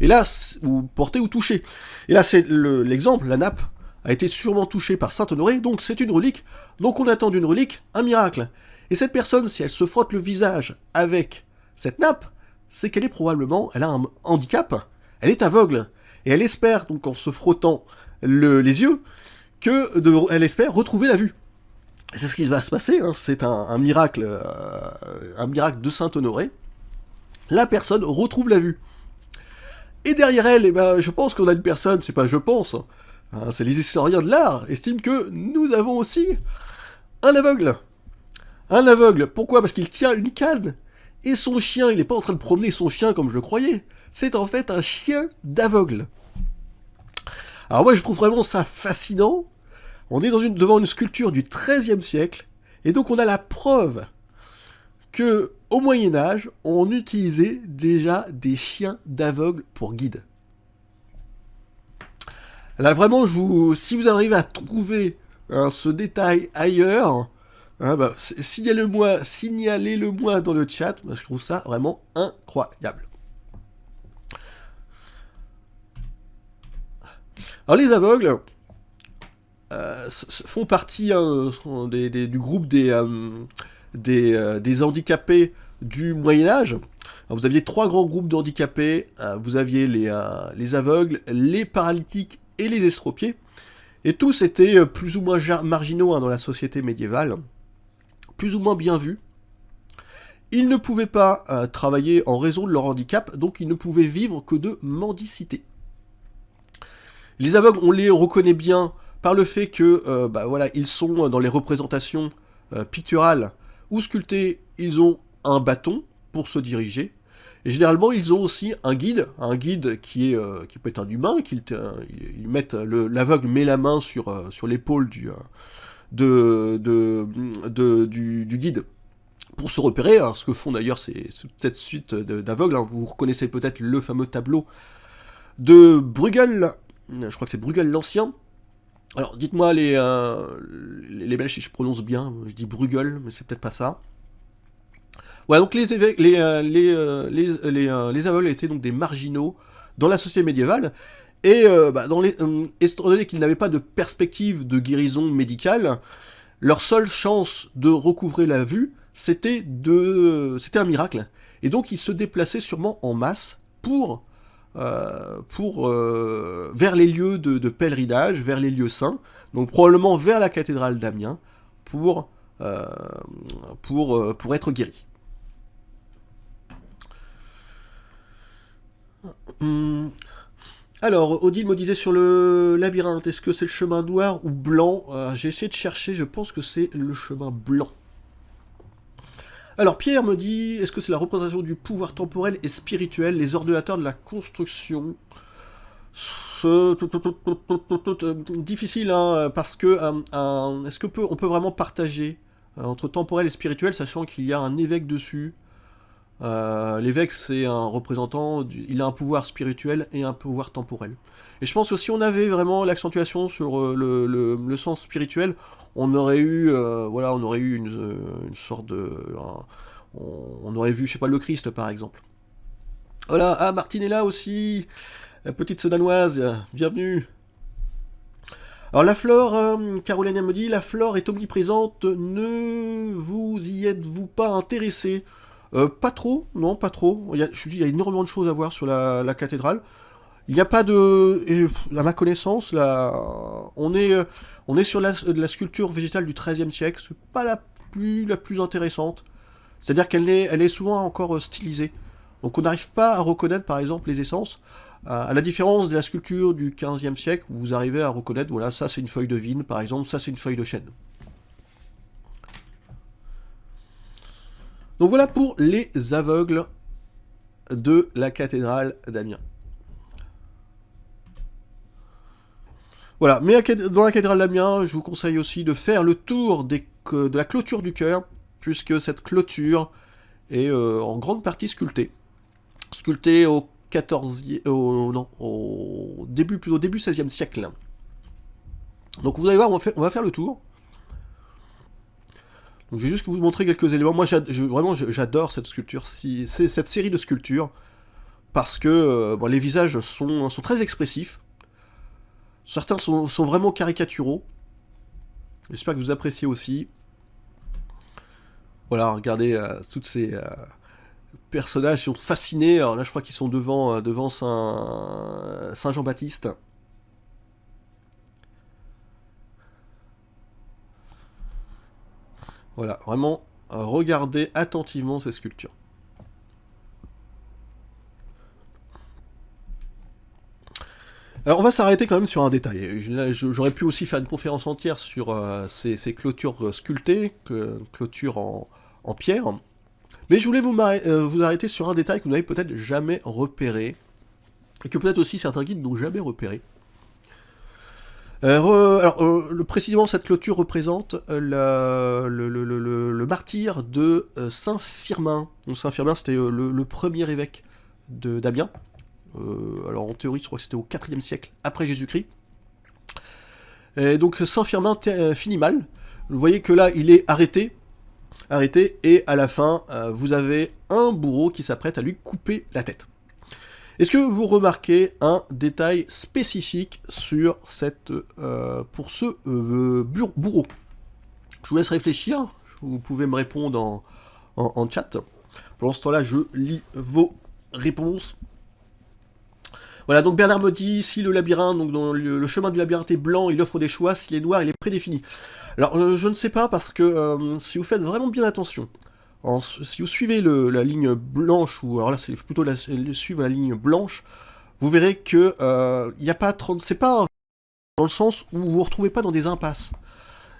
Et là, ou porté ou touché. Et là, c'est l'exemple, la nappe a été sûrement touchée par Saint Honoré, donc c'est une relique. Donc on attend d'une relique un miracle. Et cette personne, si elle se frotte le visage avec cette nappe, c'est qu'elle est probablement, elle a un handicap, elle est aveugle. Et elle espère, donc en se frottant les yeux, que elle espère retrouver la vue. C'est ce qui va se passer, hein. c'est un, miracle, euh, un miracle de Saint-Honoré. La personne retrouve la vue. Et derrière elle, eh ben, je pense qu'on a une personne, c'est pas je pense, hein, c'est les historiens de l'art, estiment que nous avons aussi un aveugle. Un aveugle, pourquoi? Parce qu'il tient une canne, et son chien, il n'est pas en train de promener son chien comme je le croyais, c'est en fait un chien d'aveugle. Alors moi je trouve vraiment ça fascinant, on est devant une sculpture du XIIIe siècle, et donc on a la preuve que au Moyen Âge, on utilisait déjà des chiens d'aveugle pour guide. Là vraiment, si vous arrivez à trouver hein, ce détail ailleurs, hein, bah, signalez-le-moi signalez -le moi dans le chat, je trouve ça vraiment incroyable. Alors les aveugles, euh, font partie hein, du groupe des, euh, euh, des, handicapés du Moyen Âge. vous aviez trois grands groupes d'handicapés. vous aviez les, les aveugles, les paralytiques et les estropiés. Et tous étaient plus ou moins marginaux hein, dans la société médiévale, plus ou moins bien vus. Ils ne pouvaient pas travailler en raison de leur handicap, donc ils ne pouvaient vivre que de mendicité. Les aveugles, on les reconnaît bien par le fait que, bah, voilà, ils sont dans les représentations picturales ou sculptées, ils ont un bâton pour se diriger, et généralement, ils ont aussi un guide, un guide qui, est, euh, qui peut être un humain, l'aveugle met la main sur, euh, l'épaule euh, du, guide pour se repérer, hein, ce que font d'ailleurs cette suite d'aveugles. Hein. Vous reconnaissez peut-être le fameux tableau de Bruegel, je crois que c'est Bruegel l'Ancien. Alors dites-moi les, les, les Belges si je prononce bien, je dis Bruegel, mais c'est peut-être pas ça. Voilà, donc les, les, euh, euh, les, euh, les, aveugles étaient donc des marginaux dans la société médiévale, et bah, dans les, étant donné qu'ils n'avaient pas de perspective de guérison médicale, leur seule chance de recouvrer la vue, c'était un miracle. Et donc ils se déplaçaient sûrement en masse pour, pour vers les lieux de, pèlerinage, vers les lieux saints, donc probablement vers la cathédrale d'Amiens, pour, pour être guéris. Hmm. Alors, Odile me disait sur le labyrinthe, est-ce que c'est le chemin noir ou blanc? Euh, J'ai essayé de chercher, je pense que c'est le chemin blanc. Alors, Pierre me dit, est-ce que c'est la représentation du pouvoir temporel et spirituel, les ordinateurs de la construction? Difficile, hein, parce que euh, est-ce que peut, vraiment partager euh, entre temporel et spirituel, sachant qu'il y a un évêque dessus? Euh, l'évêque, c'est un représentant, il a un pouvoir spirituel et un pouvoir temporel. Et je pense que si on avait vraiment l'accentuation sur euh, le, sens spirituel, on aurait eu, euh, voilà, on aurait eu une, sorte de... on, aurait vu, je sais pas, le Christ, par exemple. Voilà, ah, Martine est là aussi. La petite sedanoise, bienvenue. Alors la flore, Caroline me dit, la flore est omniprésente, ne vous y êtes-vous pas intéressé? Euh, pas trop, non, pas trop. Il y a, énormément de choses à voir sur la, cathédrale. Il n'y a pas de... À ma connaissance, là, on, est, euh, on est sur la, sculpture végétale du XIIIe siècle. C'est pas la plus, la plus intéressante. C'est-à-dire qu'elle est, souvent encore euh, stylisée. Donc on n'arrive pas à reconnaître, par exemple, les essences. À la différence de la sculpture du XVe siècle, vous arrivez à reconnaître, voilà, ça c'est une feuille de vigne, par exemple, ça c'est une feuille de chêne. Donc voilà pour les aveugles de la cathédrale d'Amiens. Voilà, mais dans la cathédrale d'Amiens, je vous conseille aussi de faire le tour de la clôture du cœur, puisque cette clôture est euh, en grande partie sculptée. Sculptée au 14 au, non, au début, plutôt début 16e siècle. Donc vous allez voir, on va faire le tour. Je vais juste vous montrer quelques éléments. Moi, vraiment, j'adore cette sculpture, cette série de sculptures, parce que euh, les visages sont, très expressifs. Certains sont, vraiment caricaturaux. J'espère que vous appréciez aussi. Voilà, regardez euh, toutes ces euh, personnages qui sont fascinés. Alors là, je crois qu'ils sont devant, Saint, Saint Jean-Baptiste. Voilà, vraiment, regardez attentivement ces sculptures. Alors on va s'arrêter quand même sur un détail. J'aurais pu aussi faire une conférence entière sur euh, ces, clôtures sculptées, clôtures en, pierre. Mais je voulais euh, vous arrêter sur un détail que vous n'avez peut-être jamais repéré, et que peut-être aussi certains guides n'ont jamais repéré. Euh, alors, euh, précisément, cette clôture représente euh, le, martyr de Saint Firmin. Saint Firmin, c'était le, premier évêque d'Amiens. alors, en théorie, je crois que c'était au 4 siècle après Jésus-Christ. Et donc, Saint Firmin finit mal. Vous voyez que là, il est arrêté. Arrêté, et à la fin, vous avez un bourreau qui s'apprête à lui couper la tête. Est-ce que vous remarquez un détail spécifique sur cette, euh, pour ce euh, bourreau? Je vous laisse réfléchir, vous pouvez me répondre en, chat. Pendant ce temps-là, je lis vos réponses. Voilà, donc Bernard me dit, si le labyrinthe, donc le, chemin du labyrinthe est blanc, il offre des choix, s'il est noir, il est prédéfini. Alors, euh, je ne sais pas, parce que si vous faites vraiment bien attention, si vous suivez la ligne blanche, ou alors là c'est plutôt suivre la ligne blanche, vous verrez que euh, a pas 30, c'est pas dans le sens où vous vous retrouvez pas dans des impasses.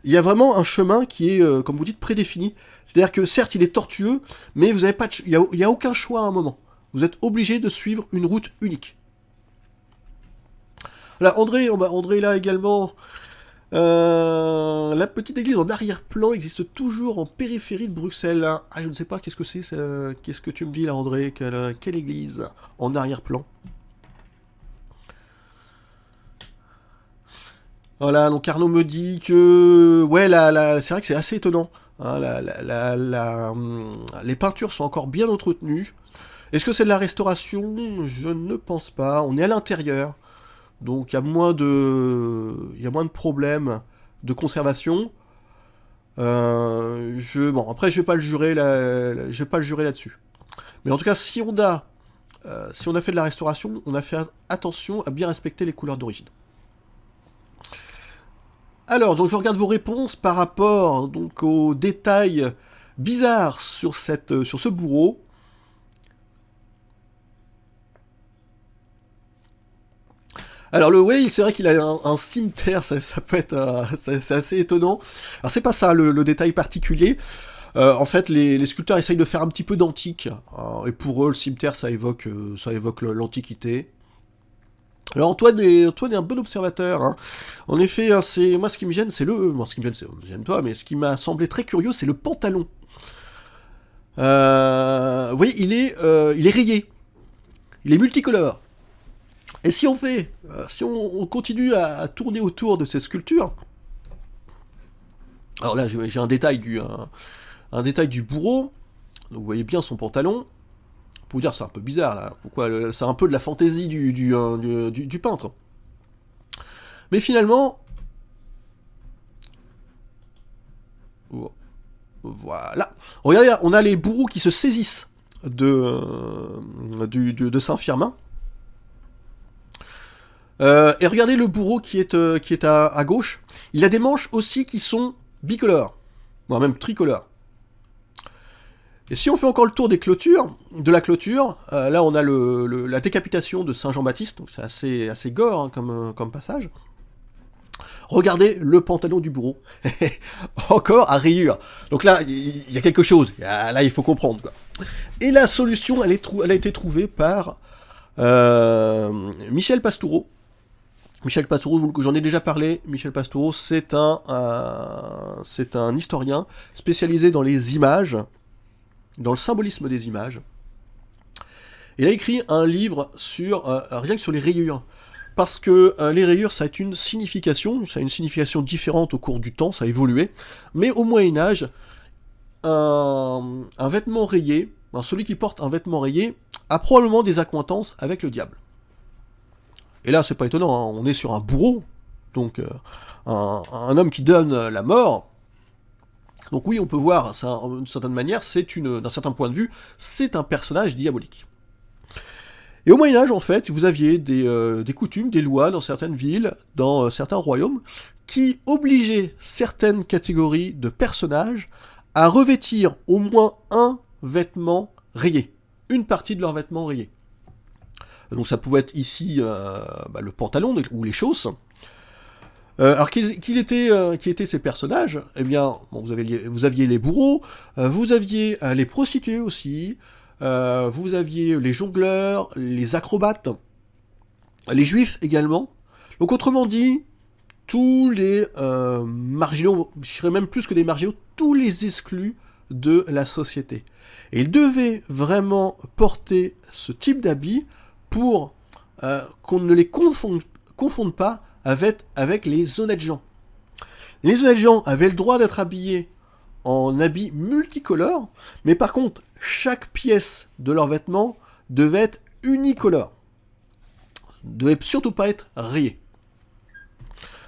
Il y a vraiment un chemin qui est, euh, comme vous dites, prédéfini. C'est-à-dire que certes, il est tortueux, mais vous pas il n'y a, aucun choix à un moment. Vous êtes obligé de suivre une route unique. Là, André, André là également. Euh, la petite église en arrière-plan existe toujours en périphérie de Bruxelles. Ah, je ne sais pas, qu'est-ce que c'est Qu'est-ce que tu me dis là, André? Quelle, église en arrière-plan? Voilà, donc Arnaud me dit que... Ouais, c'est vrai que c'est assez étonnant. Hein, hum, les peintures sont encore bien entretenues. Est-ce que c'est de la restauration? Je ne pense pas. On est à l'intérieur. Donc il y a moins de... Il y a moins de problèmes de conservation. Euh, je, bon, après, je vais pas le je vais pas le jurer là-dessus. Mais en tout cas, si on a, euh, si on a fait de la restauration, on a fait attention à bien respecter les couleurs d'origine. Alors, je regarde vos réponses par rapport donc aux détails bizarres sur ce bourreau. Alors le Whale, c'est vrai qu'il a un, cimetière, ça, peut être, euh, c'est assez étonnant. Alors c'est pas ça le, détail particulier. Euh, en fait, les, sculpteurs essayent de faire un petit peu d'antique. et pour eux, le cimetière, ça évoque, l'antiquité. Alors Antoine est, Antoine est un bon observateur. Hein. En effet, hein, c'est moi ce qui me gêne, c'est le... Moi ce qui me gêne, c'est... Pas, mais ce qui m'a semblé très curieux, c'est le pantalon. Euh, vous voyez, euh, il est rayé. Il est multicolore. Et si on fait... Euh, si on, continue à, tourner autour de cette sculpture... Alors là, j'ai un détail du... un détail du bourreau. Donc vous voyez bien son pantalon vous dire, c'est un peu bizarre là. Pourquoi C'est un peu de la fantaisie euh, du, du, peintre. Mais finalement. Voilà. Regardez, on a les bourreaux qui se saisissent de, euh, de Saint-Firmin. Euh, et regardez le bourreau qui est, qui est à, gauche. Il a des manches aussi qui sont bicolores, voire même tricolores. Et si on fait encore le tour des clôtures, de la clôture, euh, là on a la décapitation de Saint Jean-Baptiste, donc c'est assez, assez gore hein, comme, euh, passage. Regardez le pantalon du bourreau. encore à rayures. Donc là, il y, a quelque chose. Là, il faut comprendre. Quoi. Et la solution, elle, a été trouvée par euh, Michel Pastoureau. Michel Pastoureau, j'en ai déjà parlé. Michel Pastoureau, c'est un, c'est un historien spécialisé dans les images dans le symbolisme des images. Il a écrit un livre sur euh, rien que sur les rayures. Parce que euh, les rayures, ça a une signification, ça a une signification différente au cours du temps, ça a évolué. Mais au Moyen Âge, un, vêtement rayé, celui qui porte un vêtement rayé, a probablement des accointances avec le diable. Et là, c'est pas étonnant, hein, on est sur un bourreau, donc euh, un, homme qui donne la mort, donc oui, on peut voir, d'une certaine manière, d'un certain point de vue, c'est un personnage diabolique. Et au Moyen Âge, en fait, vous aviez des, euh, coutumes, des lois dans certaines villes, dans euh, certains royaumes, qui obligeaient certaines catégories de personnages à revêtir au moins un vêtement rayé, une partie de leur vêtement rayé. Donc ça pouvait être ici euh, bah, le pantalon ou les chausses, euh, alors, euh, qui étaient ces personnages Eh bien, vous, aviez les bourreaux, vous aviez les prostituées aussi, vous aviez les jongleurs, les acrobates, les juifs également. Donc, autrement dit, tous les marginaux, je dirais même plus que des marginaux, tous les exclus de la société. Et ils devaient vraiment porter ce type d'habit pour qu'on ne les confonde, pas avec, les honnêtes gens. Les honnêtes gens avaient le droit d'être habillés en habits multicolores, mais par contre, chaque pièce de leur vêtement devait être unicolore. Devait surtout pas être rayé.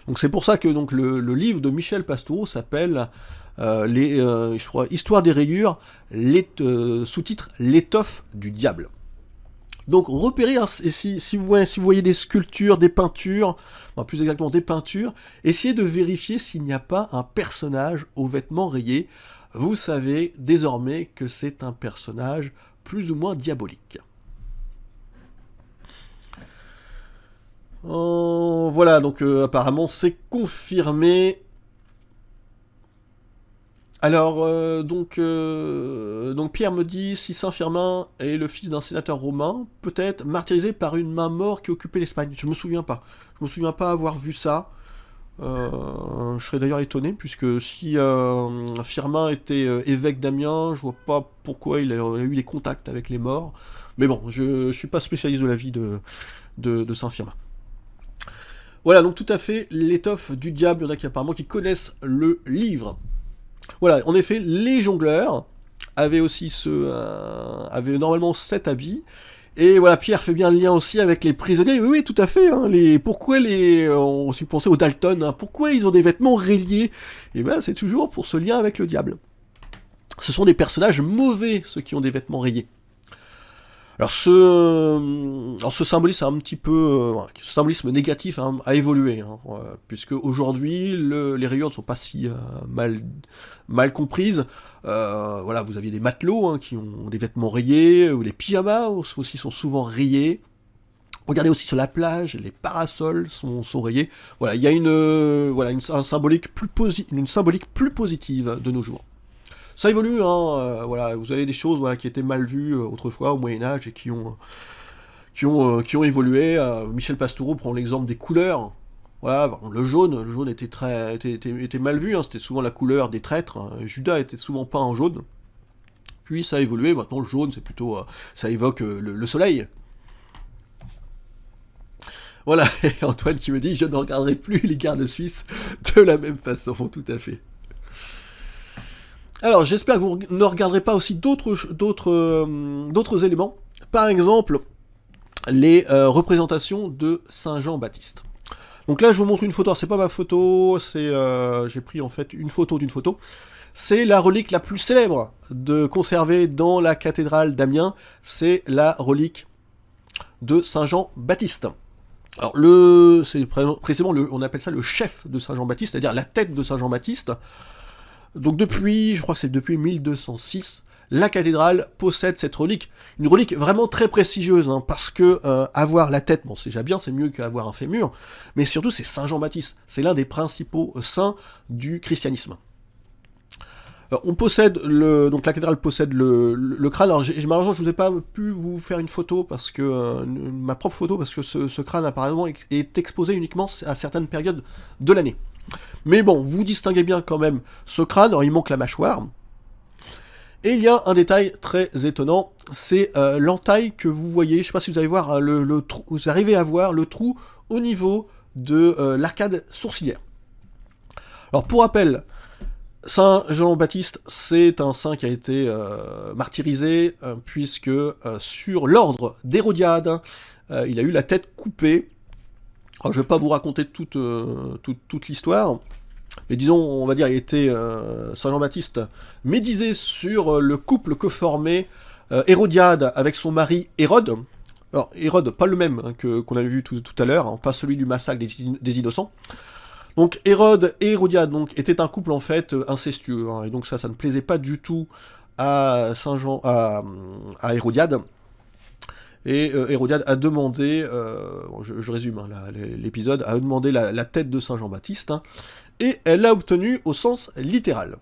Donc c'est pour ça que le, livre de Michel Pastoureau s'appelle euh, euh, Histoire des rayures, euh, sous-titre L'étoffe du diable. Donc repérez, hein, si, vous voyez, des sculptures, des peintures, plus exactement des peintures, essayez de vérifier s'il n'y a pas un personnage aux vêtements rayés. Vous savez désormais que c'est un personnage plus ou moins diabolique. Oh, voilà, donc apparemment c'est confirmé. Alors, euh, donc, euh, donc Pierre me dit, si Saint-Firmin est le fils d'un sénateur romain, peut-être martyrisé par une main mort qui occupait l'Espagne. Je me souviens pas. Je me souviens pas avoir vu ça. Euh, je serais d'ailleurs étonné, puisque si Firmin était évêque d'Amiens, je vois pas pourquoi il a, eu des contacts avec les morts. Mais bon, je, ne suis pas spécialiste de la vie de, de, Saint-Firmin. Voilà, donc tout à fait l'étoffe du diable, il y en a qui apparemment qui connaissent le livre. Voilà, en effet, les jongleurs avaient aussi ce, euh, avaient normalement sept habits. Et voilà, Pierre fait bien le lien aussi avec les prisonniers. Oui, oui tout à fait. Hein, pourquoi les, on s'y pensait aux Dalton. Hein, pourquoi ils ont des vêtements rayés? Et eh ben, c'est toujours pour ce lien avec le diable. Ce sont des personnages mauvais ceux qui ont des vêtements rayés. Alors ce, euh, alors ce symbolisme un euh, négatif hein, a évolué, hein, puisque aujourd'hui les rayures ne sont pas si euh, mal, mal comprises. voilà, vous aviez des matelots hein, qui ont des vêtements rayés, ou les pyjamas aussi sont souvent rayés. Regardez aussi sur la plage, les parasols sont, rayés. Voilà, il y a une, voilà, une, symbolique plus une symbolique plus positive de nos jours. Ça évolue, hein, euh, voilà, vous avez des choses voilà, qui étaient mal vues euh, autrefois au Moyen-Âge et qui ont, qui ont, euh, évolué. Michel Pastoureau prend l'exemple des couleurs. Voilà, le jaune, le jaune était très, était, mal vu, hein, c'était souvent la couleur des traîtres. Hein. Judas était souvent peint en jaune. Puis ça a évolué, maintenant le jaune c'est plutôt, ça évoque le, soleil. Voilà, et Antoine qui me dit, je ne regarderai plus les gardes suisses de la même façon, tout à fait. Alors, j'espère que vous ne regarderez pas aussi d'autres euh, éléments. Par exemple, les euh, représentations de Saint Jean-Baptiste. Donc là, je vous montre une photo. C'est pas ma photo, c'est euh, j'ai pris en fait une photo d'une photo. C'est la relique la plus célèbre de conserver dans la cathédrale d'Amiens. C'est la relique de Saint Jean-Baptiste. Alors c'est précisément le, on appelle ça le chef de Saint Jean-Baptiste, c'est-à-dire la tête de Saint Jean-Baptiste. Donc depuis, je crois que c'est depuis 1206, la cathédrale possède cette relique. Une relique vraiment très prestigieuse, hein, parce que euh, avoir la tête, bon c'est déjà bien, c'est mieux qu'avoir un fémur, mais surtout c'est Saint Jean-Baptiste. C'est l'un des principaux euh, saints du christianisme. on possède le, donc la cathédrale possède le, crâne. Alors malheureusement je vous ai pas pu vous faire une photo parce que euh, ma propre photo parce que ce crâne apparemment est exposé uniquement à certaines périodes de l'année. Mais bon, vous distinguez bien quand même ce crâne, il manque la mâchoire. Et il y a un détail très étonnant, c'est euh, l'entaille que vous voyez, je ne sais pas si vous allez voir, hein, le, trou, vous arrivez à voir le trou au niveau de euh, l'arcade sourcilière. Alors pour rappel, Saint Jean-Baptiste, c'est un saint qui a été euh, martyrisé, puisque sur l'ordre d'Hérodiade, il a eu la tête coupée je ne vais pas vous raconter toute, euh, toute, l'histoire, mais disons, on va dire, il était euh, Saint Jean-Baptiste médisé sur euh, le couple que formait Hérodiade avec son mari Hérode. Alors, Hérode, pas le même hein, que qu'on avait vu tout, à l'heure, hein, pas celui du massacre des, innocents. Donc Hérode et Hérodiade donc, étaient un couple en fait incestueux, hein, et donc ça, ça ne plaisait pas du tout à Saint Jean, à Hérodiade. Et euh, Hérodiade a demandé, euh, je, résume hein, l'épisode, a demandé la, tête de Saint Jean-Baptiste, hein, et elle l'a obtenue au sens littéral.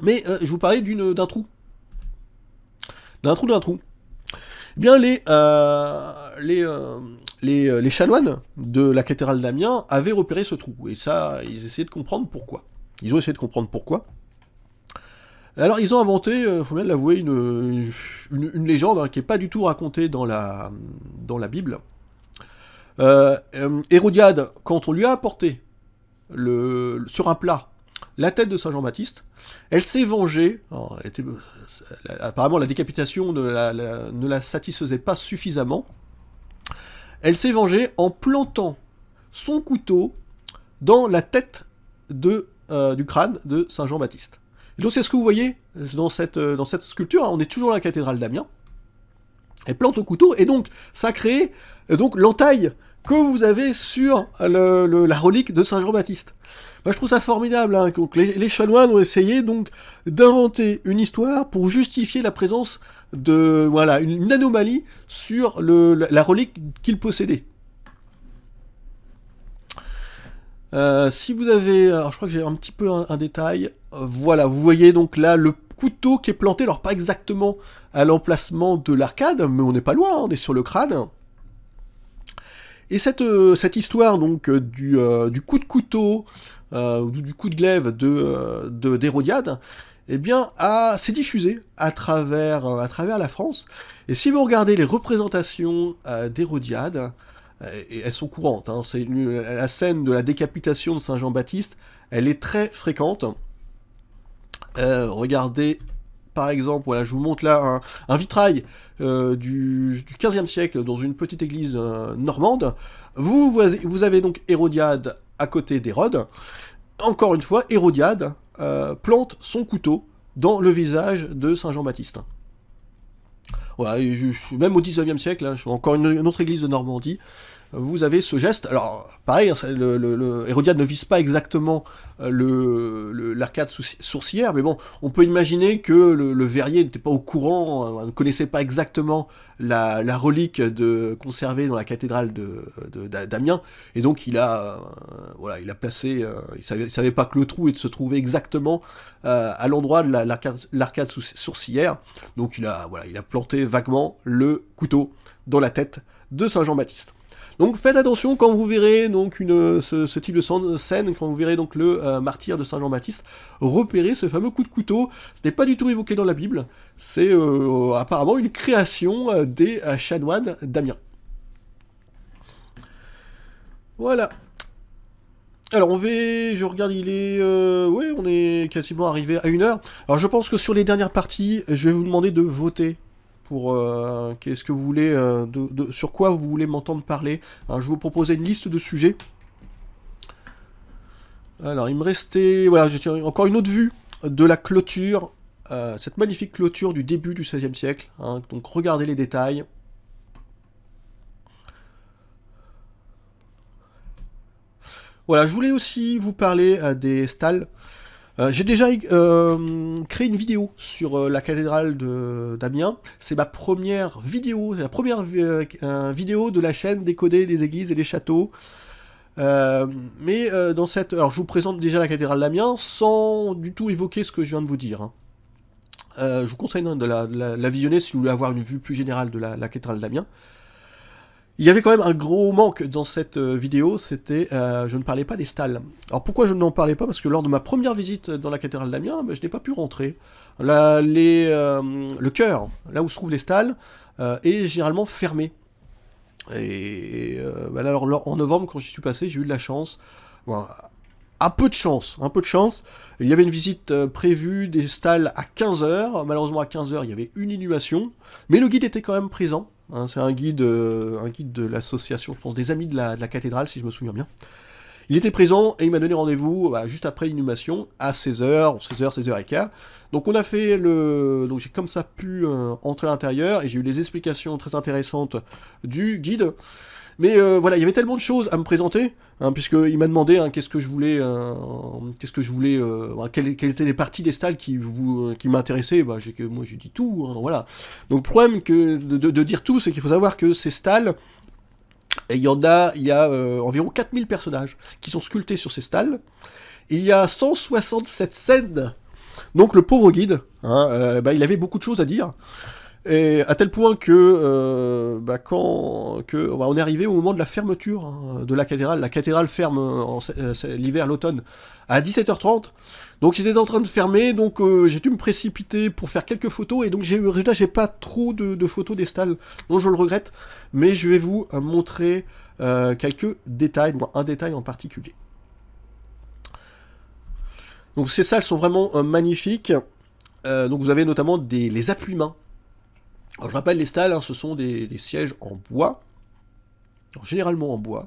Mais euh, je vous parlais d'un trou. D'un trou d'un trou. Eh bien, les, les, les, chanoines de la cathédrale d'Amiens avaient repéré ce trou. Et ça, ils essayaient de comprendre pourquoi. Ils ont essayé de comprendre pourquoi. Alors ils ont inventé, il euh, faut bien l'avouer, une, légende hein, qui n'est pas du tout racontée dans la, Bible. Euh, euh, Hérodiade, quand on lui a apporté sur un plat la tête de Saint Jean-Baptiste, elle s'est vengée. apparemment la décapitation ne la, satisfaisait pas suffisamment. Elle s'est vengée en plantant son couteau dans la tête du crâne de Saint Jean-Baptiste. Et donc c'est ce que vous voyez dans cette, euh, dans cette sculpture, hein. on est toujours dans la cathédrale d'Amiens. Elle plante au couteau, et donc ça crée euh, donc l'entaille que vous avez sur la relique de Saint Jean-Baptiste. Je trouve ça formidable. Hein. Donc, les, chanoines ont essayé donc d'inventer une histoire pour justifier la présence de voilà une, anomalie sur la, relique qu'ils possédaient. Euh, si vous avez, alors je crois que j'ai un petit peu un, détail, voilà, vous voyez donc là le couteau qui est planté, alors pas exactement à l'emplacement de l'arcade, mais on n'est pas loin, on est sur le crâne. Et cette, euh, cette histoire donc du, du, coup de couteau, du coup de glaive de d'Hérodiade, eh bien, s'est diffusée à travers, à travers la France. Et si vous regardez les représentations d'Hérodiade, elles sont courantes. Hein. La scène de la décapitation de Saint Jean-Baptiste, elle est très fréquente. Euh, regardez, par exemple, voilà, je vous montre là un, vitrail euh, du, du 15e siècle dans une petite église euh, normande. Vous, vous avez donc Hérodiade à côté d'Hérode. Encore une fois, Hérodiade plante son couteau dans le visage de Saint Jean-Baptiste. Voilà, même au 19e siècle, hein, encore une, autre église de Normandie, vous avez ce geste. Alors, pareil, hein, le, Hérodiade ne vise pas exactement euh, l'arcade sourcière, mais bon, on peut imaginer que le, verrier n'était pas au courant, euh, ne connaissait pas exactement la, relique de, conservée dans la cathédrale d'Amiens, et donc il a, euh, voilà, il a placé, il savait, pas que le trou se trouvait exactement à l'endroit de l'arcade sourcière, donc il a, voilà, il a planté vaguement le couteau dans la tête de Saint Jean-Baptiste. Donc faites attention quand vous verrez donc une, ce, type de scène, quand vous verrez donc le euh, martyr de Saint Jean-Baptiste, repérez ce fameux coup de couteau. Ce n'est pas du tout évoqué dans la Bible, c'est euh, apparemment une création euh, des chanoines d'Amiens. Voilà. Alors on va, je regarde, il est, oui, on est quasiment arrivé à une heure. Alors je pense que sur les dernières parties, je vais vous demander de voter pour euh, qu'est-ce que vous voulez, euh, sur quoi vous voulez m'entendre parler. Alors, je vous proposer une liste de sujets. Alors, il me restait, voilà, j'ai encore une autre vue de la clôture, euh, cette magnifique clôture du début du XVIe siècle. Hein. donc, regardez les détails. Voilà, je voulais aussi vous parler des stalles. Euh, j'ai déjà euh, créé une vidéo sur euh, la cathédrale d'Amiens. C'est ma première vidéo, la première vidéo de la chaîne Décoder des églises et des châteaux. mais dans cette... Alors je vous présente déjà la cathédrale d'Amiens sans du tout évoquer ce que je viens de vous dire. Hein. je vous conseille de la, visionner si vous voulez avoir une vue plus générale de la, la cathédrale d'Amiens. Il y avait quand même un gros manque dans cette euh, vidéo, c'était euh, je ne parlais pas des stalles. Alors pourquoi je n'en parlais pas? Parce que lors de ma première visite dans la cathédrale d'Amiens, ben, je n'ai pas pu rentrer. les, euh, le cœur, là où se trouvent les stalles, est généralement fermé. Et, ben, alors en novembre, quand j'y suis passé, j'ai eu de la chance. un peu de chance, un peu de chance. Il y avait une visite prévue des stalles à 15h. Malheureusement, à 15h, il y avait une inhumation. Mais le guide était quand même présent. Hein, c'est un guide, euh, un guide de l'association, je des amis de la, cathédrale, si je me souviens bien. Il était présent et il m'a donné rendez-vous bah, juste après l'inhumation, à 16h, 16h, 16h15. Donc on a fait le... Donc j'ai comme ça pu euh, entrer à l'intérieur et j'ai eu les explications très intéressantes du guide. Mais euh, voilà, il y avait tellement de choses à me présenter, hein, puisqu'il m'a demandé hein, qu'est-ce que je voulais, euh, qu'est-ce que je voulais, euh, quelles, étaient les parties des stalles qui, m'intéressaient. Bah, moi j'ai dit tout, hein, voilà. Donc le problème de, dire tout, c'est qu'il faut savoir que ces stalles, il y en a, il y a environ 4000 personnages qui sont sculptés sur ces stalles. Il y a 167 scènes. Donc le pauvre guide, bah, il avait beaucoup de choses à dire. Et à tel point que, euh, bah, quand que, bah, on est arrivé au moment de la fermeture hein, de la cathédrale. La cathédrale ferme euh, l'hiver, l'automne, à 17h30. Donc j'étais en train de fermer, donc euh, j'ai dû me précipiter pour faire quelques photos, et donc j'ai résultat j'ai pas trop de, photos des stalles, donc je le regrette, mais je vais vous montrer quelques détails, un détail en particulier. Donc ces salles sont vraiment magnifiques. donc vous avez notamment des, les appuis-mains alors, je rappelle, les stalles, hein, ce sont des, sièges en bois, généralement en bois,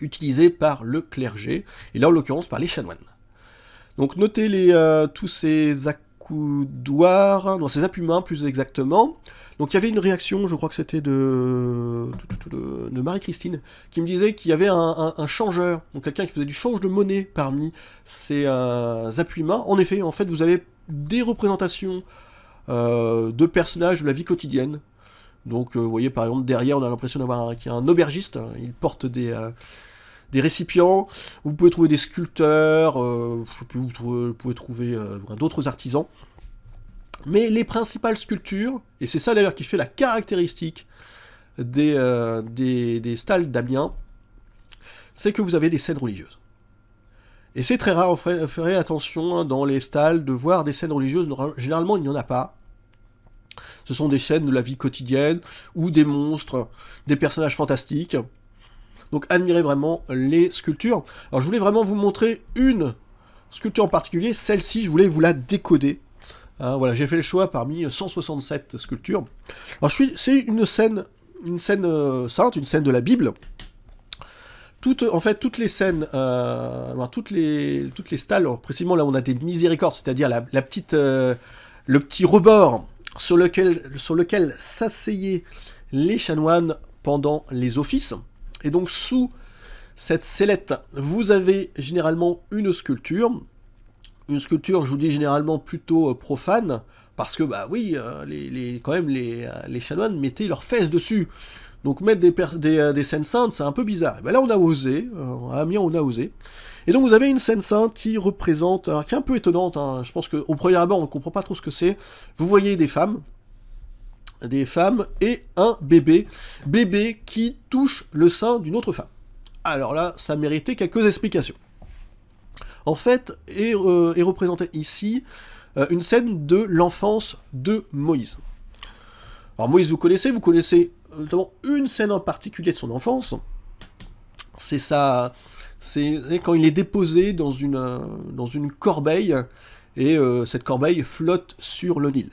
utilisés par le clergé, et là en l'occurrence par les chanoines. Donc notez euh, tous ces accoudoirs, non, ces appuis-mains plus exactement. Donc il y avait une réaction, je crois que c'était de, Marie-Christine, qui me disait qu'il y avait un, changeur, donc quelqu'un qui faisait du change de monnaie parmi ces euh, appuis-mains. En effet, en fait, vous avez des représentations de personnages de la vie quotidienne. Donc, euh, vous voyez, par exemple, derrière, on a l'impression d'avoir un, un aubergiste. Il porte des, euh, des récipients, vous pouvez trouver des sculpteurs, vous pouvez trouver d'autres artisans. Mais les principales sculptures, et c'est ça d'ailleurs qui fait la caractéristique des, des, des stalles d'Amiens, c'est que vous avez des scènes religieuses. Et c'est très rare, ferait attention hein, dans les stalles de voir des scènes religieuses, généralement il n'y en a pas. Ce sont des scènes de la vie quotidienne, ou des monstres, des personnages fantastiques. Donc admirez vraiment les sculptures. Alors je voulais vraiment vous montrer une sculpture en particulier, celle-ci je voulais vous la décoder. Hein, voilà, j'ai fait le choix parmi 167 sculptures. Alors c'est une scène, euh, sainte, une scène de la Bible, en fait, toutes les scènes, euh, toutes les, stalles, précisément là on a des miséricordes, c'est-à-dire la, petite, euh, le petit rebord sur lequel, sur lequel s'asseyaient les chanoines pendant les offices. Et donc sous cette sellette, vous avez généralement une sculpture, une sculpture, je vous dis généralement plutôt euh, profane, parce que bah oui, les, les, quand même les, les chanoines mettaient leurs fesses dessus. Donc mettre des, euh, des, scènes saintes, c'est un peu bizarre. Et ben là, on a osé, euh, à Amiens, on a osé. Et donc vous avez une scène sainte qui représente, alors, qui est un peu étonnante, hein. je pense qu'au premier abord, on ne comprend pas trop ce que c'est. Vous voyez des femmes, des femmes et un bébé, bébé qui touche le sein d'une autre femme. Alors là, ça méritait quelques explications. En fait, est, euh, représentée ici une scène de l'enfance de Moïse. Alors Moïse, vous connaissez, vous connaissez notamment une scène en particulier de son enfance. C'est ça, c'est quand il est déposé dans une, euh, corbeille, et euh, cette corbeille flotte sur le Nil.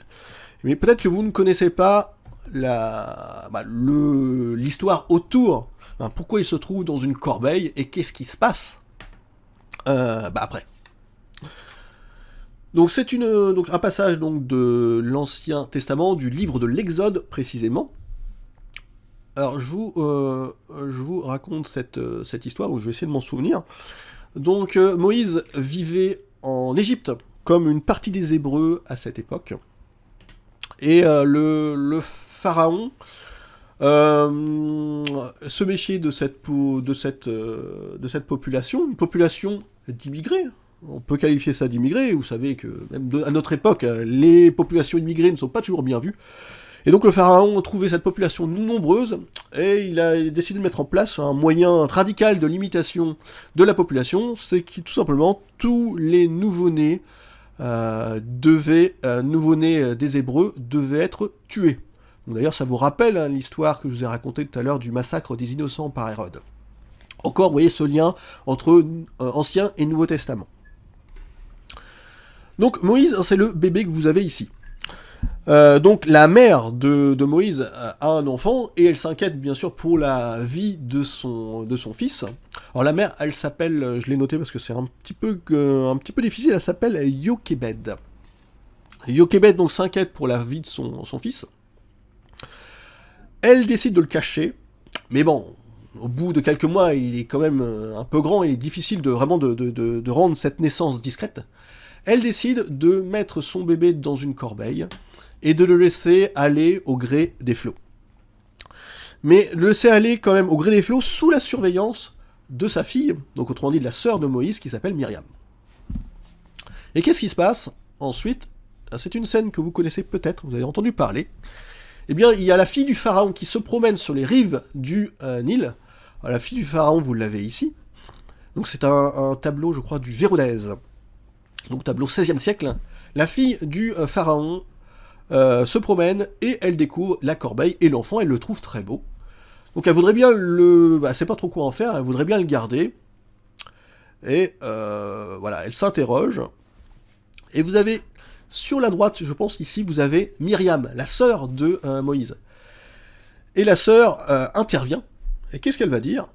Mais peut-être que vous ne connaissez pas la, bah, l'histoire autour, pourquoi il se trouve dans une corbeille, et qu'est-ce qui se passe euh, bah après. Donc c'est un passage de l'Ancien Testament, du livre de l'Exode précisément, alors je vous, euh, raconte cette, euh, cette histoire, où je vais essayer de m'en souvenir. Donc euh, Moïse vivait en Égypte, comme une partie des Hébreux à cette époque. Et le, pharaon se méfiait de cette population, une population d'immigrés. On peut qualifier ça d'immigrés, vous savez que même à notre époque, les populations immigrées ne sont pas toujours bien vues. Et donc le pharaon trouvait cette population nombreuse, et il a décidé de mettre en place un moyen radical de limitation de la population, c'est que tout simplement tous les nouveau-nés euh, devaient, euh, nouveau-nés euh, des Hébreux devaient être tués. D'ailleurs ça vous rappelle hein, l'histoire que je vous ai racontée tout à l'heure du massacre des innocents par Hérode. Encore, vous voyez ce lien entre Ancien et Nouveau Testament. Donc Moïse, c'est le bébé que vous avez ici. Euh, donc la mère de, Moïse a un enfant et elle s'inquiète bien sûr pour la vie de son, fils. Alors la mère, elle s'appelle, je l'ai noté parce que c'est un petit peu difficile, elle s'appelle Yokebed. Yokebed donc s'inquiète pour la vie de son, fils. Elle décide de le cacher, mais bon, au bout de quelques mois, il est quand même un peu grand, il est difficile de vraiment de rendre cette naissance discrète. Elle décide de mettre son bébé dans une corbeille, et de le laisser aller au gré des flots. Mais le laisser aller quand même au gré des flots sous la surveillance de sa fille, donc autrement dit de la sœur de Moïse qui s'appelle Myriam. Et qu'est-ce qui se passe ensuite? C'est une scène que vous connaissez peut-être, vous avez entendu parler. Eh bien, il y a la fille du pharaon qui se promène sur les rives du euh, Nil. la fille du pharaon, vous l'avez ici. Donc c'est un, tableau, je crois, du Véronèse. Donc tableau 16e siècle. La fille du euh, pharaon euh, se promène et elle découvre la corbeille et l'enfant, elle le trouve très beau. Donc elle voudrait bien le... Bah, pas trop quoi en faire, elle voudrait bien le garder. Et euh, voilà, elle s'interroge. Et vous avez, sur la droite, je pense ici, vous avez Myriam, la sœur de euh, Moïse. Et la sœur intervient. Et qu'est-ce qu'elle va dire?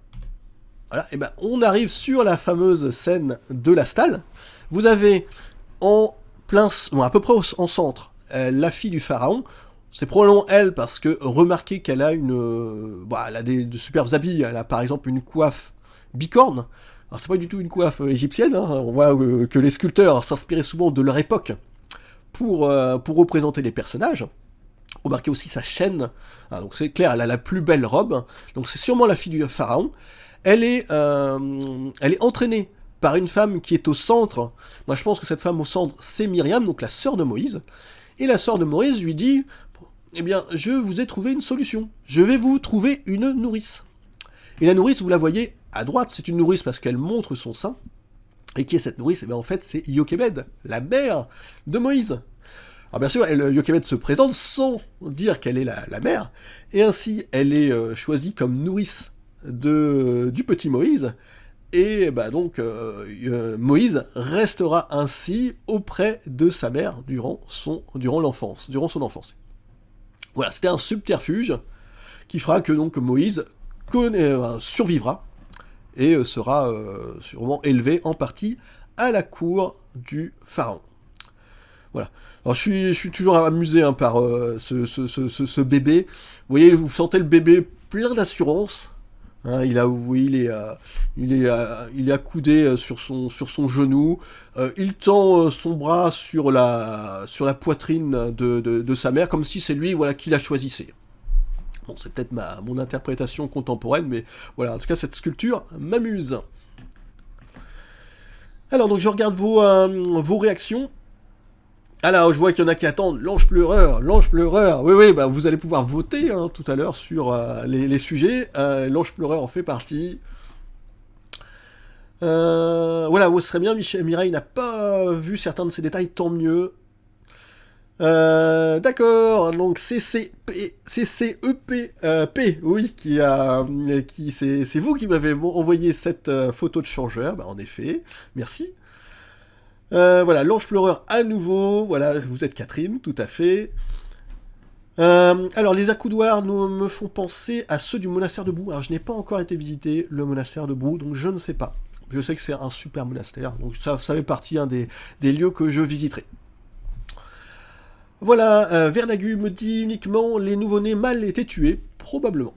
Voilà, et ben on arrive sur la fameuse scène de la stalle. Vous avez en plein, bon, à peu près en centre, euh, la fille du pharaon. C'est probablement elle parce que remarquez qu'elle a une, euh, bah, elle a des, de superbes habits. Elle a par exemple une coiffe bicorne. Alors c'est pas du tout une coiffe euh, égyptienne. Hein. On voit que les sculpteurs s'inspiraient souvent de leur époque pour, pour représenter les personnages. Remarquez aussi sa chaîne. Ah, donc c'est clair, elle a la plus belle robe. Donc c'est sûrement la fille du pharaon. elle est, elle est entraînée par une femme qui est au centre. Moi, je pense que cette femme au centre, c'est Myriam, donc la sœur de Moïse. Et la sœur de Moïse lui dit, eh bien, je vous ai trouvé une solution. Je vais vous trouver une nourrice. Et la nourrice, vous la voyez à droite, c'est une nourrice parce qu'elle montre son sein. Et qui est cette nourrice? Eh bien, en fait, c'est Yokebed, la mère de Moïse. Alors bien sûr, elle, Yokebed se présente sans dire qu'elle est la, mère, et ainsi elle est euh, choisie comme nourrice du petit Moïse, et bah donc euh, euh, Moïse restera ainsi auprès de sa mère durant son l'enfance, durant son enfance. Voilà, c'était un subterfuge qui fera que donc Moïse survivra et sera sûrement élevé en partie à la cour du pharaon. Voilà. Alors je suis, toujours amusé hein, par euh, ce, bébé. Vous voyez, vous sentez le bébé plein d'assurance. Hein, il a, il est, euh, il est, euh, il est accoudé sur son, sur son genou. il tend son bras sur la, sur la poitrine de, de, de sa mère, comme si c'est lui, voilà, qui la choisissait. Bon, c'est peut-être ma, mon interprétation contemporaine, mais voilà, en tout cas, cette sculpture m'amuse. Alors, donc je regarde vos, vos réactions. Alors, je vois qu'il y en a qui attendent l'ange pleureur, l'ange pleureur. Oui, oui, bah, vous allez pouvoir voter hein, tout à l'heure sur euh, les, sujets. Euh, l'ange pleureur en fait partie. Euh, voilà, ce serait bien, Michel Mireille n'a pas vu certains de ces détails, tant mieux. D'accord, donc CCP, CCEP, oui, qui, c'est vous qui m'avez envoyé cette photo de changeur, bah, en effet, merci. Euh, voilà, l'ange pleureur à nouveau. Voilà, vous êtes Catherine, tout à fait. Euh, alors, les accoudoirs nous, me font penser à ceux du monastère de Brou. Alors, je n'ai pas encore été visiter le monastère de Brou, donc je ne sais pas. Je sais que c'est un super monastère, donc ça, fait partie des, lieux que je visiterai. Voilà, euh, me dit uniquement les nouveau-nés mal étaient tués, probablement.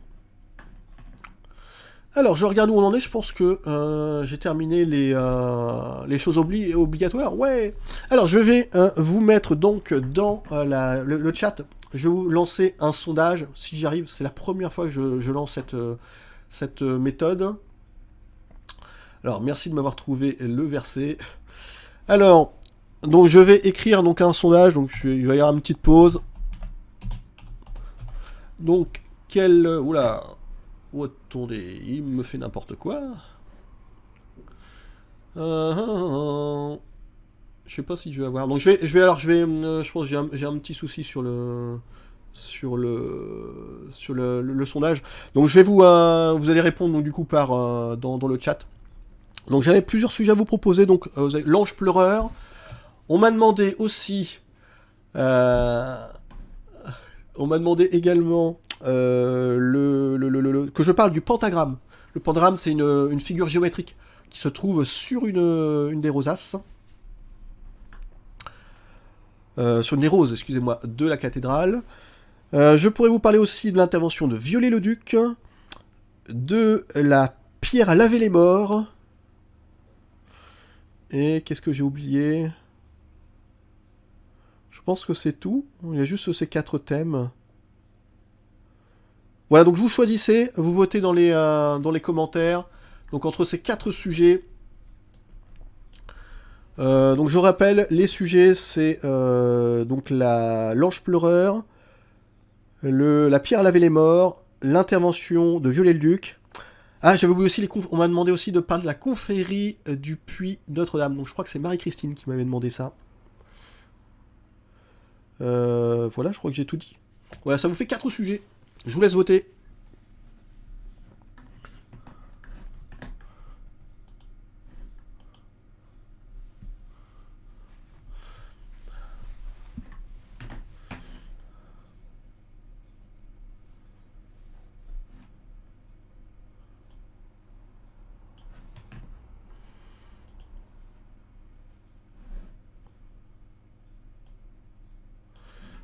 Alors, je regarde où on en est, je pense que euh, j'ai terminé les, euh, choses obligatoires. Ouais Alors, je vais euh, vous mettre donc dans le, chat. Je vais vous lancer un sondage, si j'y arrive. C'est la première fois que je, lance cette, méthode. Alors, merci de m'avoir trouvé le verset. Alors, donc je vais écrire donc un sondage, donc je, il va y avoir une petite pause. Donc, quel... Oula Oh, il me fait n'importe quoi. Euh, je sais pas si je vais avoir. Donc je vais, je vais alors, je vais, euh, je pense, j'ai un, un, petit souci sur le, sur le, sur le, sondage. Donc je vais vous, euh, vous allez répondre donc du coup par dans, dans, le chat. Donc j'avais plusieurs sujets à vous proposer. Donc l'ange pleureur. On m'a demandé aussi. on m'a demandé également euh, que je parle du pentagramme. Le pentagramme, c'est une, figure géométrique qui se trouve sur une, des rosaces. Euh, sur une des roses, excusez-moi, de la cathédrale. Euh, je pourrais vous parler aussi de l'intervention de Viollet-le-Duc, de la pierre à laver les morts. Et qu'est-ce que j'ai oublié? Je pense que c'est tout. Il y a juste ces quatre thèmes. Voilà, donc vous choisissez, vous votez dans les, euh, commentaires. Donc entre ces quatre sujets, euh, donc je rappelle, les sujets c'est euh, donc la l'ange pleureur, le, la pierre à laver les morts, l'intervention de Viollet-le-Duc. Ah, j'avais oublié aussi les On m'a demandé aussi de parler de la confrérie du puits Notre-Dame. Donc je crois que c'est Marie-Christine qui m'avait demandé ça. voilà, je crois que j'ai tout dit. Voilà, ça vous fait quatre sujets. Je vous laisse voter.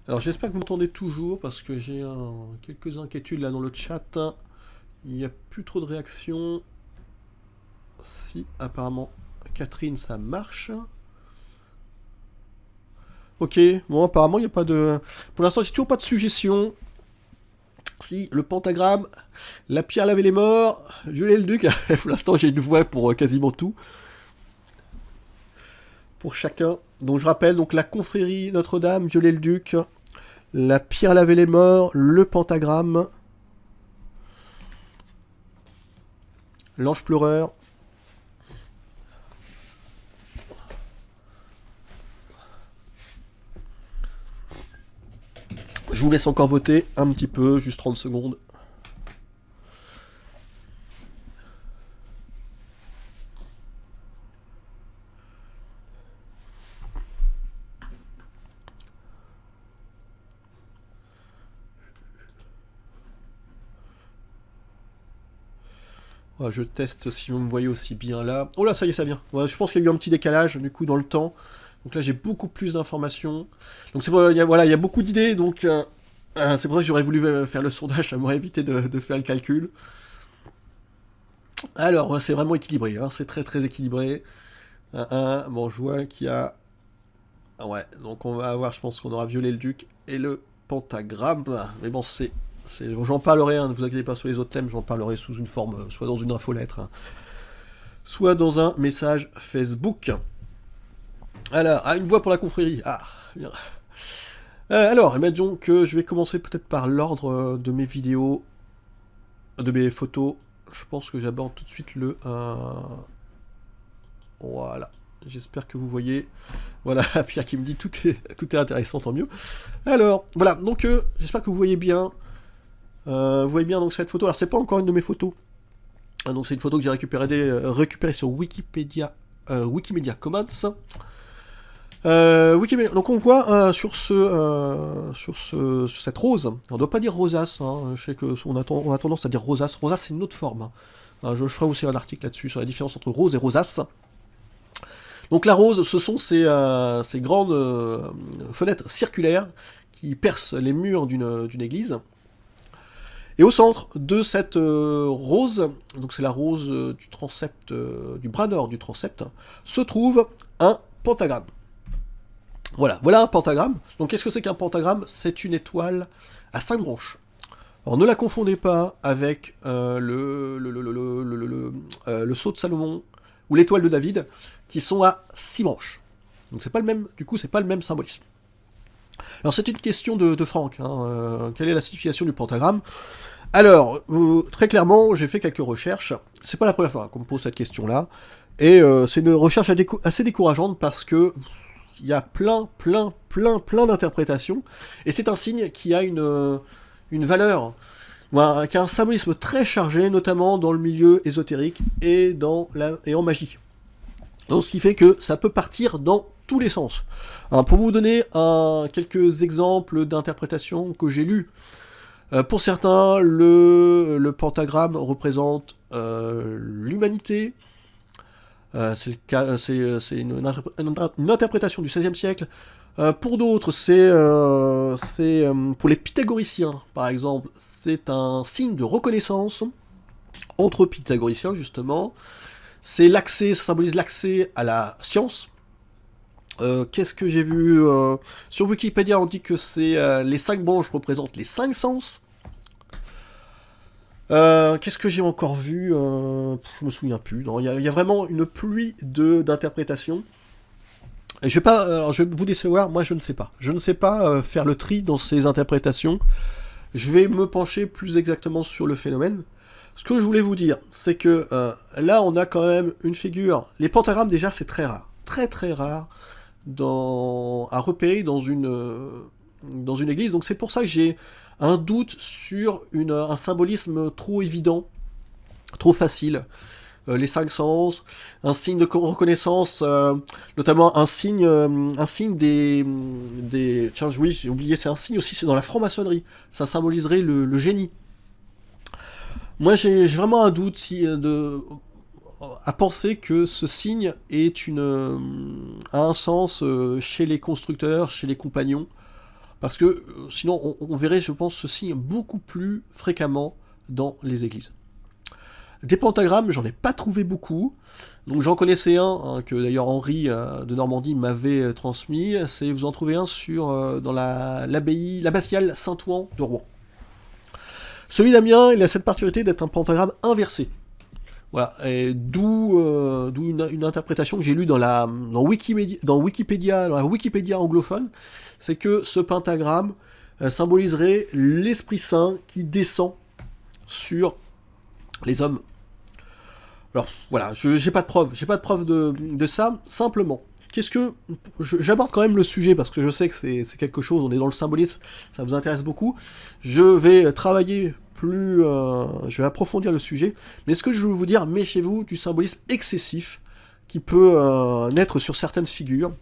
Alors j'espère que vous m'entendez toujours parce que j'ai quelques inquiétudes là dans le chat. Il n'y a plus trop de réactions. Si apparemment Catherine ça marche. Ok, bon apparemment il n'y a pas de... Pour l'instant j'ai toujours pas de suggestion. Si, le pentagramme, la pierre laver les morts, violer le duc. pour l'instant, j'ai une voix pour euh, quasiment tout. Pour chacun. Donc, je rappelle, donc la confrérie Notre-Dame, violer le duc, la pierre laver les morts, le pentagramme, l'ange pleureur, Je vous laisse encore voter un petit peu, juste 30 secondes. Je teste si vous me voyez aussi bien là. Oh là, ça y est, ça vient. je pense qu'il y a eu un petit décalage, du coup, dans le temps. Donc là, j'ai beaucoup plus d'informations. Donc c'est voilà, il y a beaucoup d'idées, donc euh, euh, c'est pour ça que j'aurais voulu euh, faire le sondage, ça m'aurait évité de, faire le calcul. Alors, c'est vraiment équilibré, hein, c'est très très équilibré. bon, je vois qu'il y a... Ah ouais, donc on va avoir, je pense qu'on aura violé le duc et le pentagramme. Mais bon, c'est... J'en parlerai, hein, ne vous inquiétez pas sur les autres thèmes, j'en parlerai sous une forme, soit dans une infolettre, hein, soit dans un message Facebook. Alors, une voix pour la confrérie. Ah, bien. Euh, alors, imagine que je vais commencer peut-être par l'ordre euh, de mes vidéos, de mes photos. Je pense que j'aborde tout de suite le... Euh, voilà. J'espère que vous voyez. Voilà, Pierre qui me dit tout est, tout est intéressant, tant mieux. Alors, voilà, donc j'espère que vous voyez bien. Vous voyez bien donc cette photo. Alors, c'est pas encore une de mes photos. Ah, donc, c'est une photo que j'ai récupérée, récupérée sur Wikipédia, Wikimedia Commons. Euh, donc on voit euh, sur, ce, euh, sur, ce, cette rose, on ne doit pas dire rosace, hein, je sais a, on a tendance à dire rosace, rosace c'est une autre forme. Hein. je, ferai aussi un article là-dessus sur la différence entre rose et rosace. Donc la rose, ce sont ces grandes fenêtres circulaires qui percent les murs d'une église. Et au centre de cette rose, donc c'est la rose du transept, du bras nord du transept, se trouve un pentagramme. Voilà, voilà un pentagramme. Donc qu'est-ce que c'est qu'un pentagramme? C'est une étoile à cinq branches. Alors ne la confondez pas avec euh, le, le, euh, sceau de Salomon ou l'étoile de David, qui sont à six branches. Donc c'est pas le même, du coup c'est pas le même symbolisme. Alors c'est une question de, Franck, hein, euh, quelle est la signification du pentagramme? Alors, très clairement, j'ai fait quelques recherches, c'est pas la première fois qu'on me pose cette question-là, et c'est une recherche assez décourageante parce que il y a plein, plein, plein, plein d'interprétations, et c'est un signe qui a une, euh, une valeur, qui a un symbolisme très chargé, notamment dans le milieu ésotérique et, dans la, et en magie. Donc, ce qui fait que ça peut partir dans tous les sens. pour vous donner quelques exemples d'interprétations que j'ai lues, euh, pour certains, le, pentagramme représente euh, l'humanité, euh, c'est une, une, interprétation du XVIe siècle. pour d'autres, c'est pour les pythagoriciens, par exemple, c'est un signe de reconnaissance entre pythagoriciens, justement. C'est l'accès, ça symbolise l'accès à la science. Qu'est-ce que j'ai vu Sur Wikipédia, on dit que c'est les cinq branches représentent les cinq sens. Euh, qu'est-ce que j'ai encore vu euh, Je me souviens plus. Il y, a vraiment une pluie d'interprétations. Je vais pas, je vais vous décevoir, moi je ne sais pas. Je ne sais pas euh, faire le tri dans ces interprétations. Je vais me pencher plus exactement sur le phénomène. Ce que je voulais vous dire, c'est que là on a quand même une figure. Les pentagrammes déjà c'est très rare, très très rare dans, à repérer dans une, dans une église. Donc c'est pour ça que j'ai un doute sur un symbolisme trop évident, trop facile. Euh, les cinq sens, un signe de reconnaissance, euh, notamment un signe, euh, un signe des, des... Tiens, oui, j'ai oublié, c'est un signe aussi, c'est dans la franc-maçonnerie. Ça symboliserait le, génie. Moi, j'ai vraiment un doute si, de, à penser que ce signe est une, a un sens chez les constructeurs, chez les compagnons. Parce que euh, sinon, on, verrait, je pense, ce signe beaucoup plus fréquemment dans les églises. Des pentagrammes, j'en ai pas trouvé beaucoup. Donc j'en connaissais un, hein, que d'ailleurs Henri euh, de Normandie m'avait euh, transmis. C'est vous en trouvez un sur dans l'abbaye, l'abbatiale Saint-Ouen de Rouen. Celui d'Amiens, il a cette particularité d'être un pentagramme inversé. Voilà, d'où euh, une, interprétation que j'ai lue dans, la, Wikipédia, dans la Wikipédia anglophone, c'est que ce pentagramme euh, symboliserait l'Esprit Saint qui descend sur les hommes. Alors voilà, j'ai pas de preuve, j'ai pas de preuve de, de ça, simplement. Qu'est-ce que... J'aborde quand même le sujet parce que je sais que c'est quelque chose, on est dans le symbolisme, ça vous intéresse beaucoup. Je vais travailler Euh, je vais approfondir le sujet. Mais ce que je veux vous dire, méfiez-vous du symbolisme excessif qui peut euh, naître sur certaines figures.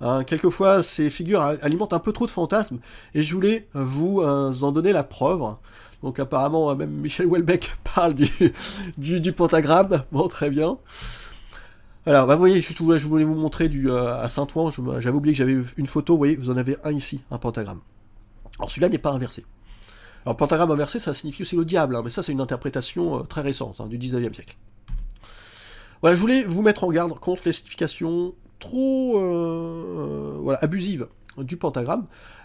Hein, quelquefois, ces figures alimentent un peu trop de fantasmes, et je voulais vous euh, en donner la preuve. Donc apparemment, même Michel Houellebecq parle du, pentagramme. Bon, très bien. Alors, bah, vous voyez, je, voulais vous montrer du, euh, à Saint-Ouen, j'avais oublié que j'avais une photo, vous voyez, vous en avez un ici, un pentagramme. Alors celui-là n'est pas inversé. Alors pentagramme inversé, ça signifie aussi le diable, hein, mais ça c'est une interprétation euh, très récente, hein, du 19e siècle. Voilà, je voulais vous mettre en garde contre les significations trop euh, voilà, abusives du pentagramme.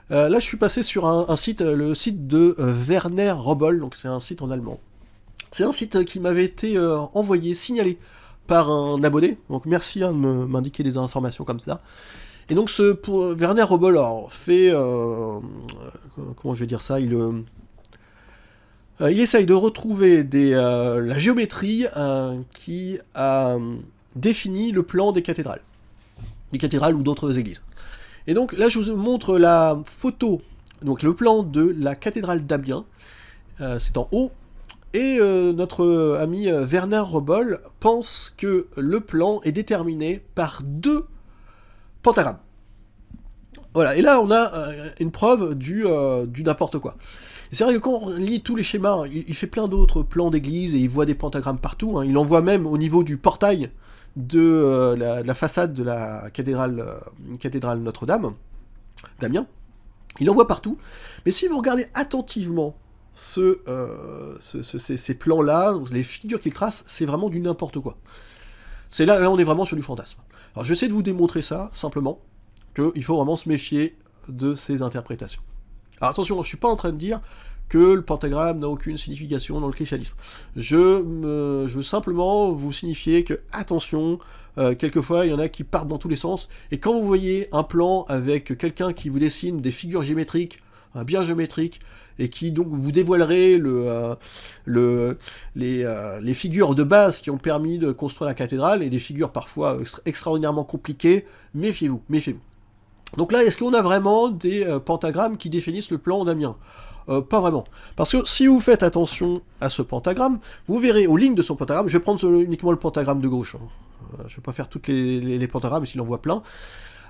là, je suis passé sur un, site, le site de Werner Robel, donc c'est un site en allemand. C'est un site qui m'avait été envoyé, signalé par un abonné. Donc merci hein, de m'indiquer des informations comme ça. Et donc ce pour Werner Robel fait euh, euh, comment je vais dire ça, il euh, il essaye de retrouver des, la géométrie qui a défini le plan des cathédrales, des cathédrales ou d'autres églises. Et donc là je vous montre la photo, donc le plan de la cathédrale d'Amiens. c'est en haut et euh, notre ami euh, Werner Robol pense que le plan est déterminé par deux pentagrammes. Voilà, et là on a euh, une preuve du n'importe quoi. C'est vrai que quand on lit tous les schémas, il, fait plein d'autres plans d'église et il voit des pentagrammes partout. Hein. Il en voit même au niveau du portail de la, façade de la cathédrale, cathédrale Notre-Dame, Damien. Il en voit partout. Mais si vous regardez attentivement euh, ce, ces, plans-là, les figures qu'il trace, c'est vraiment du n'importe quoi. C'est là, là, on est vraiment sur du fantasme. Alors j'essaie de vous démontrer ça, simplement, qu'il faut vraiment se méfier de ces interprétations. Alors attention, je ne suis pas en train de dire que le pentagramme n'a aucune signification dans le christianisme. Je, je veux simplement vous signifier que, attention, euh, quelquefois il y en a qui partent dans tous les sens, et quand vous voyez un plan avec quelqu'un qui vous dessine des figures géométriques, bien géométriques, et qui donc vous dévoilerait le, euh, euh, les, figures de base qui ont permis de construire la cathédrale, et des figures parfois extraordinairement compliquées, méfiez-vous, méfiez-vous. Donc là, est-ce qu'on a vraiment des euh, pentagrammes qui définissent le plan d'Amiens pas vraiment. Parce que si vous faites attention à ce pentagramme, vous verrez aux lignes de son pentagramme, je vais prendre uniquement le pentagramme de gauche, hein. je vais pas faire toutes les pentagrammes, s'il en voit plein.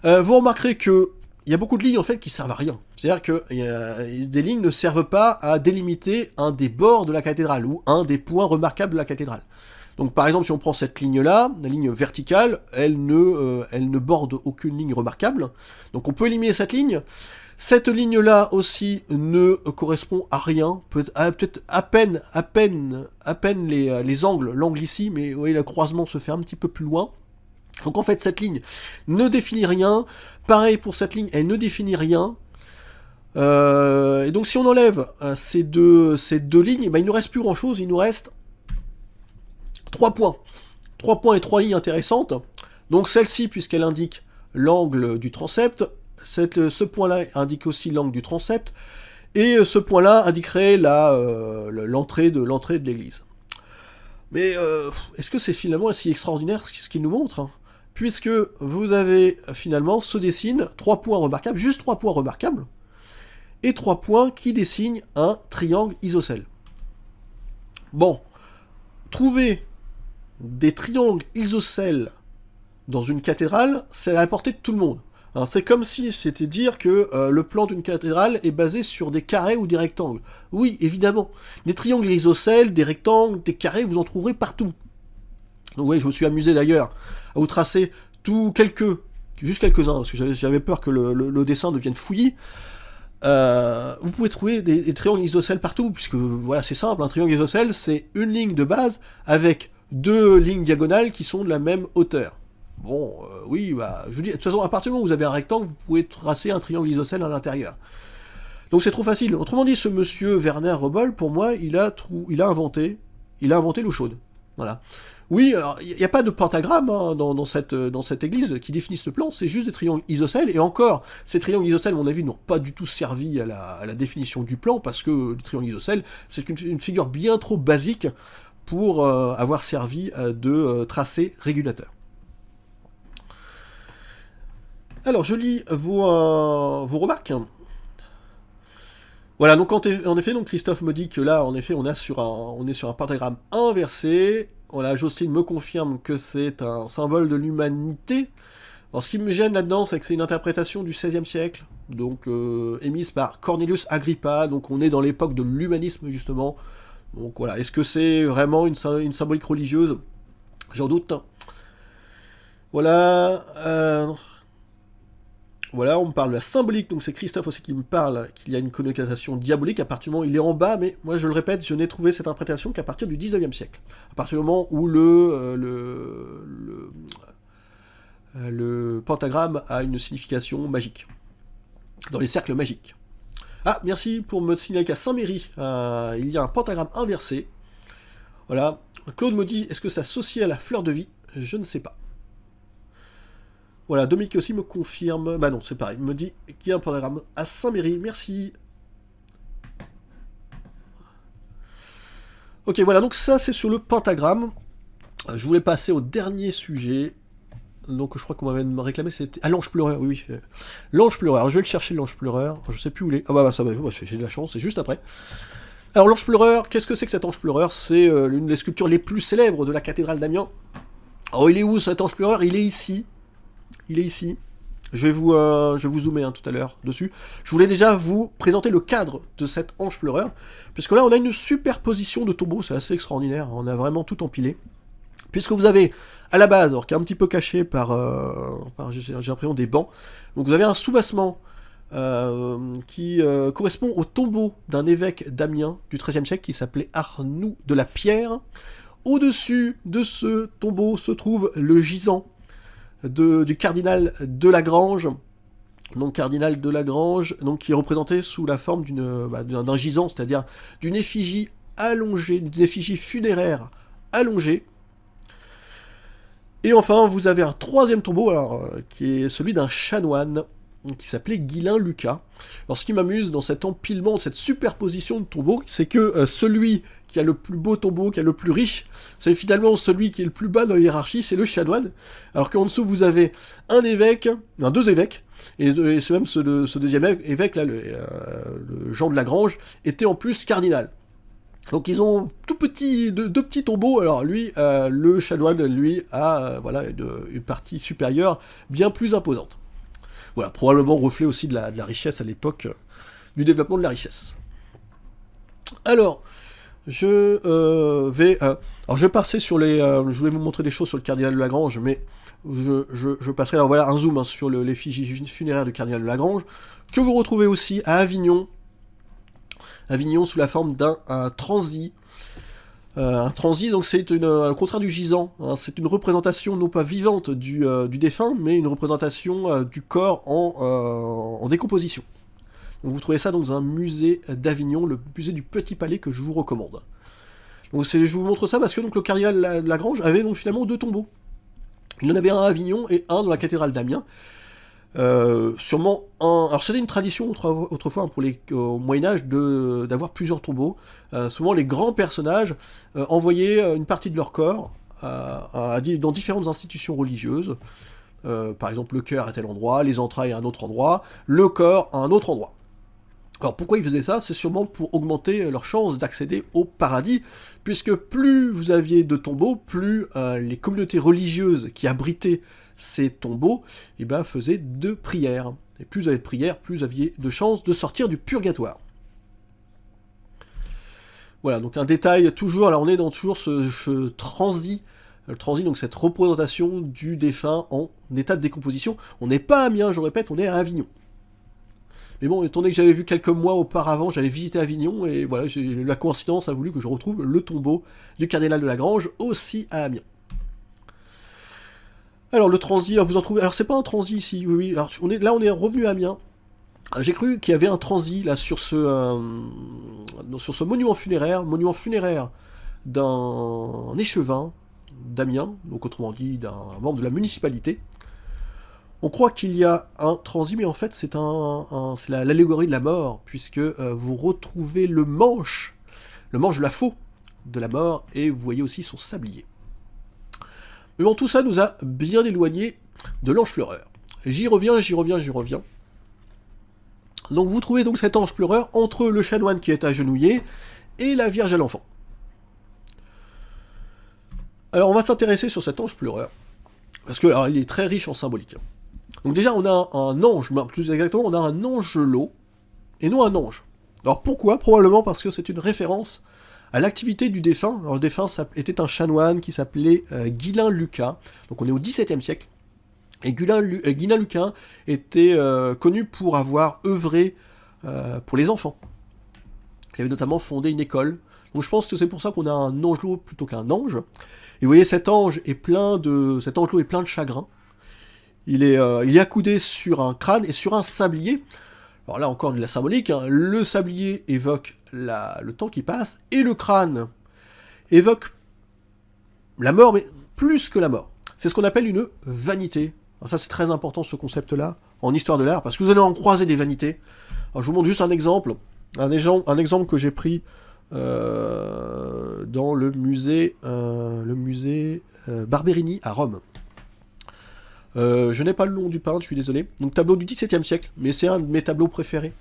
vous remarquerez que il y a beaucoup de lignes en fait qui servent à rien. C'est-à-dire que des lignes ne servent pas à délimiter un des bords de la cathédrale ou un des points remarquables de la cathédrale. Donc par exemple si on prend cette ligne-là, la ligne verticale, elle ne, euh, elle ne borde aucune ligne remarquable. Donc on peut éliminer cette ligne. Cette ligne-là aussi ne correspond à rien, peut-être à, peine, à peine, à peine les, les angles, l'angle ici, mais oui, le croisement se fait un petit peu plus loin. Donc en fait, cette ligne ne définit rien. Pareil pour cette ligne, elle ne définit rien. Euh, et donc si on enlève euh, ces, deux, lignes, ben, il ne nous reste plus grand chose, il nous reste trois points. Trois points et trois lignes intéressantes. Donc celle-ci, puisqu'elle indique l'angle du transept, ce point-là indique aussi l'angle du transept, et ce point-là indiquerait euh, l'entrée de l'entrée de l'église. Mais est-ce que c'est finalement si extraordinaire ce qu'il nous montre hein? Puisque vous avez finalement se dessine trois points remarquables, juste trois points remarquables, et trois points qui dessinent un triangle isocèle. Bon, trouver des triangles isocèles dans une cathédrale, c'est à la portée de tout le monde. Hein, c'est comme si c'était dire que euh, le plan d'une cathédrale est basé sur des carrés ou des rectangles. Oui, évidemment. Des triangles isocèles, des rectangles, des carrés, vous en trouverez partout. Donc oui, je me suis amusé d'ailleurs à vous tracer tous quelques, juste quelques-uns, parce que j'avais peur que le, dessin devienne fouillis. Euh, vous pouvez trouver des, triangles isocèles partout, puisque voilà, c'est simple, un triangle isocèle, c'est une ligne de base avec deux lignes diagonales qui sont de la même hauteur. Bon, euh, oui, bah, je vous dis, de toute façon, à partir du moment où vous avez un rectangle, vous pouvez tracer un triangle isocèle à l'intérieur. Donc c'est trop facile. Autrement dit, ce monsieur Werner Rebol, pour moi, il a, inventé, il a inventé l'eau chaude. Voilà. Oui, il n'y a pas de pentagramme hein, dans, cette, dans cette église qui définit ce plan, c'est juste des triangles isocèles, et encore, ces triangles isocèles, à mon avis, n'ont pas du tout servi à la, définition du plan, parce que les triangles isocèles, c'est une, figure bien trop basique pour euh, avoir servi euh, de euh, tracé régulateur. Alors, je lis vos, remarques. Voilà, donc en, effet, donc Christophe me dit que là, en effet, on, a sur un, on est sur un pentagramme inversé. Voilà, Jocelyne me confirme que c'est un symbole de l'humanité. Alors, ce qui me gêne là-dedans, c'est que c'est une interprétation du XVIe siècle, donc émise par Cornelius Agrippa, donc on est dans l'époque de l'humanisme, justement. Donc voilà, est-ce que c'est vraiment une, symbolique religieuse? J'en doute. Voilà. Euh, voilà, on me parle de la symbolique, donc c'est Christophe aussi qui me parle qu'il y a une connotation diabolique à partir du moment où il est en bas, mais moi je le répète, je n'ai trouvé cette interprétation qu'à partir du 19e siècle. À partir du moment où euh, euh, le, pentagramme a une signification magique, dans les cercles magiques. Ah, merci pour me signaler qu'à Saint-Méry, euh, il y a un pentagramme inversé. Voilà. Claude me dit, est-ce que c'est associé à la fleur de vie? Je ne sais pas. Voilà, Dominique aussi me confirme, bah non, c'est pareil, il me dit qu'il y a un pentagramme à Saint-Méry, merci. Ok, voilà, donc ça c'est sur le pentagramme. Euh, je voulais passer au dernier sujet. Donc je crois qu'on m'avait réclamé, c'était... Ah, l'ange pleureur, oui. L'ange pleureur, je vais le chercher, l'ange pleureur. Je sais plus où il est. Ah bah, bah ça va, bah, j'ai de la chance, c'est juste après. Alors l'ange pleureur, qu'est-ce que c'est que cet ange pleureur? C'est euh, l'une des sculptures les plus célèbres de la cathédrale d'Amiens. Oh, il est où cet ange pleureur? Il est ici il est ici. Je vais vous, euh, je vais vous zoomer hein, tout à l'heure dessus. Je voulais déjà vous présenter le cadre de cette ange pleureur, puisque là on a une superposition de tombeaux, c'est assez extraordinaire, on a vraiment tout empilé. Puisque vous avez à la base, qui est un petit peu caché par, euh, des bancs, donc vous avez un soubassement euh, qui correspond au tombeau d'un évêque d'Amiens du XIIIe siècle qui s'appelait Arnoux de la Pierre. Au-dessus de ce tombeau se trouve le gisant du cardinal de Lagrange, donc cardinal de Lagrange, qui est représenté sous la forme bah, d'un gisant, c'est-à-dire d'une effigie allongée, d'une effigie funéraire allongée. Et enfin, vous avez un troisième tombeau, euh, qui est celui d'un chanoine, qui s'appelait Guilain Lucas. Alors ce qui m'amuse dans cet empilement, cette superposition de tombeaux, c'est que euh, celui qui a le plus beau tombeau, qui est le plus riche, c'est finalement celui qui est le plus bas dans la hiérarchie, c'est le chanoine. Alors qu'en dessous vous avez un évêque, deux évêques, et, même ce, deuxième évêque, là, euh, le, Jean de Lagrange, était en plus cardinal. Donc ils ont tout petit, deux, petits tombeaux. Alors lui, euh, le chanoine, lui, a voilà une, partie supérieure bien plus imposante. Voilà, probablement reflet aussi de la, richesse à l'époque, euh, du développement de la richesse. Alors, je euh, vais... Euh, alors je vais passer sur les... je voulais vous montrer des choses sur le cardinal de Lagrange, mais je, passerai... Alors voilà, un zoom hein, sur l'effigie funéraire du cardinal de Lagrange, que vous retrouvez aussi à Avignon. Avignon sous la forme d'un transi euh, un transit, donc c'est euh, le contraire du gisant, hein. c'est une représentation non pas vivante du, euh, défunt, mais une représentation du corps en, décomposition. Vous trouvez ça dans un musée d'Avignon, le musée du Petit Palais que je vous recommande. Donc je vous montre ça parce que donc, le cardinal Lagrange avait donc finalement deux tombeaux. Il en avait un à Avignon et un dans la cathédrale d'Amiens. Euh, sûrement un... Alors c'était une tradition autrefois pour les, au Moyen-Âge d'avoir plusieurs tombeaux. Euh, souvent les grands personnages euh, envoyaient une partie de leur corps dans différentes institutions religieuses. par exemple le cœur à tel endroit, les entrailles à un autre endroit, le corps à un autre endroit. Alors pourquoi ils faisaient ça? C'est sûrement pour augmenter leur chance d'accéder au paradis, puisque plus vous aviez de tombeaux, plus les communautés religieuses qui abritaient ces tombeaux, et eh ben, faisaient de prières. Et plus vous avez de prières, plus vous aviez de chances de sortir du purgatoire. Voilà, donc un détail toujours, alors on est dans toujours ce, transit, le transit, donc cette représentation du défunt en état de décomposition. On n'est pas à Amiens, je répète, on est à Avignon. Mais bon, étant donné que j'avais vu quelques mois auparavant, j'avais visité Avignon, et voilà, la coïncidence a voulu que je retrouve le tombeau du cardinal de Lagrange aussi à Amiens. Alors le transit, vous en trouvez. Alors c'est pas un transit ici, oui, oui. Là on est revenu à Amiens. j'ai cru qu'il y avait un transit là sur ce, sur ce monument funéraire, monument funéraire d'un échevin d'Amiens, donc autrement dit d'un membre de la municipalité. On croit qu'il y a un transit, mais en fait c'est un, l'allégorie de la mort, puisque euh, vous retrouvez le manche, le manche de la faux de la mort, et vous voyez aussi son sablier. Mais tout ça nous a bien éloigné de l'ange pleureur. J'y reviens, j'y reviens, j'y reviens. Donc vous trouvez donc cet ange pleureur entre le chanoine qui est agenouillé et la Vierge à l'enfant. Alors on va s'intéresser sur cet ange pleureur, parce que il est très riche en symbolique. Donc déjà on a un, ange, plus exactement on a un angelot, et non un ange. Alors pourquoi? Probablement parce que c'est une référence à l'activité du défunt. Alors le défunt était un chanoine qui s'appelait euh, Guilin Lucas, donc on est au XVIIe siècle, et Guilin, euh, Lucas était euh, connu pour avoir œuvré pour les enfants. Il avait notamment fondé une école. Donc je pense que c'est pour ça qu'on a un angelot plutôt qu'un ange. Et vous voyez, cet ange est plein de, cet angelot est plein de chagrin. Euh, il est accoudé sur un crâne et sur un sablier. Alors là encore de la symbolique, hein. le sablier évoque le temps qui passe, et le crâne évoque la mort, mais plus que la mort. C'est ce qu'on appelle une vanité. Alors ça c'est très important ce concept-là, en histoire de l'art, parce que vous allez en croiser des vanités. Alors je vous montre juste un exemple, un, exemple, un exemple que j'ai pris euh, dans le musée, euh, le musée euh, Barberini à Rome. Je n'ai pas le nom du peintre, je suis désolé. Donc tableau du XVIIe siècle, mais c'est un de mes tableaux préférés.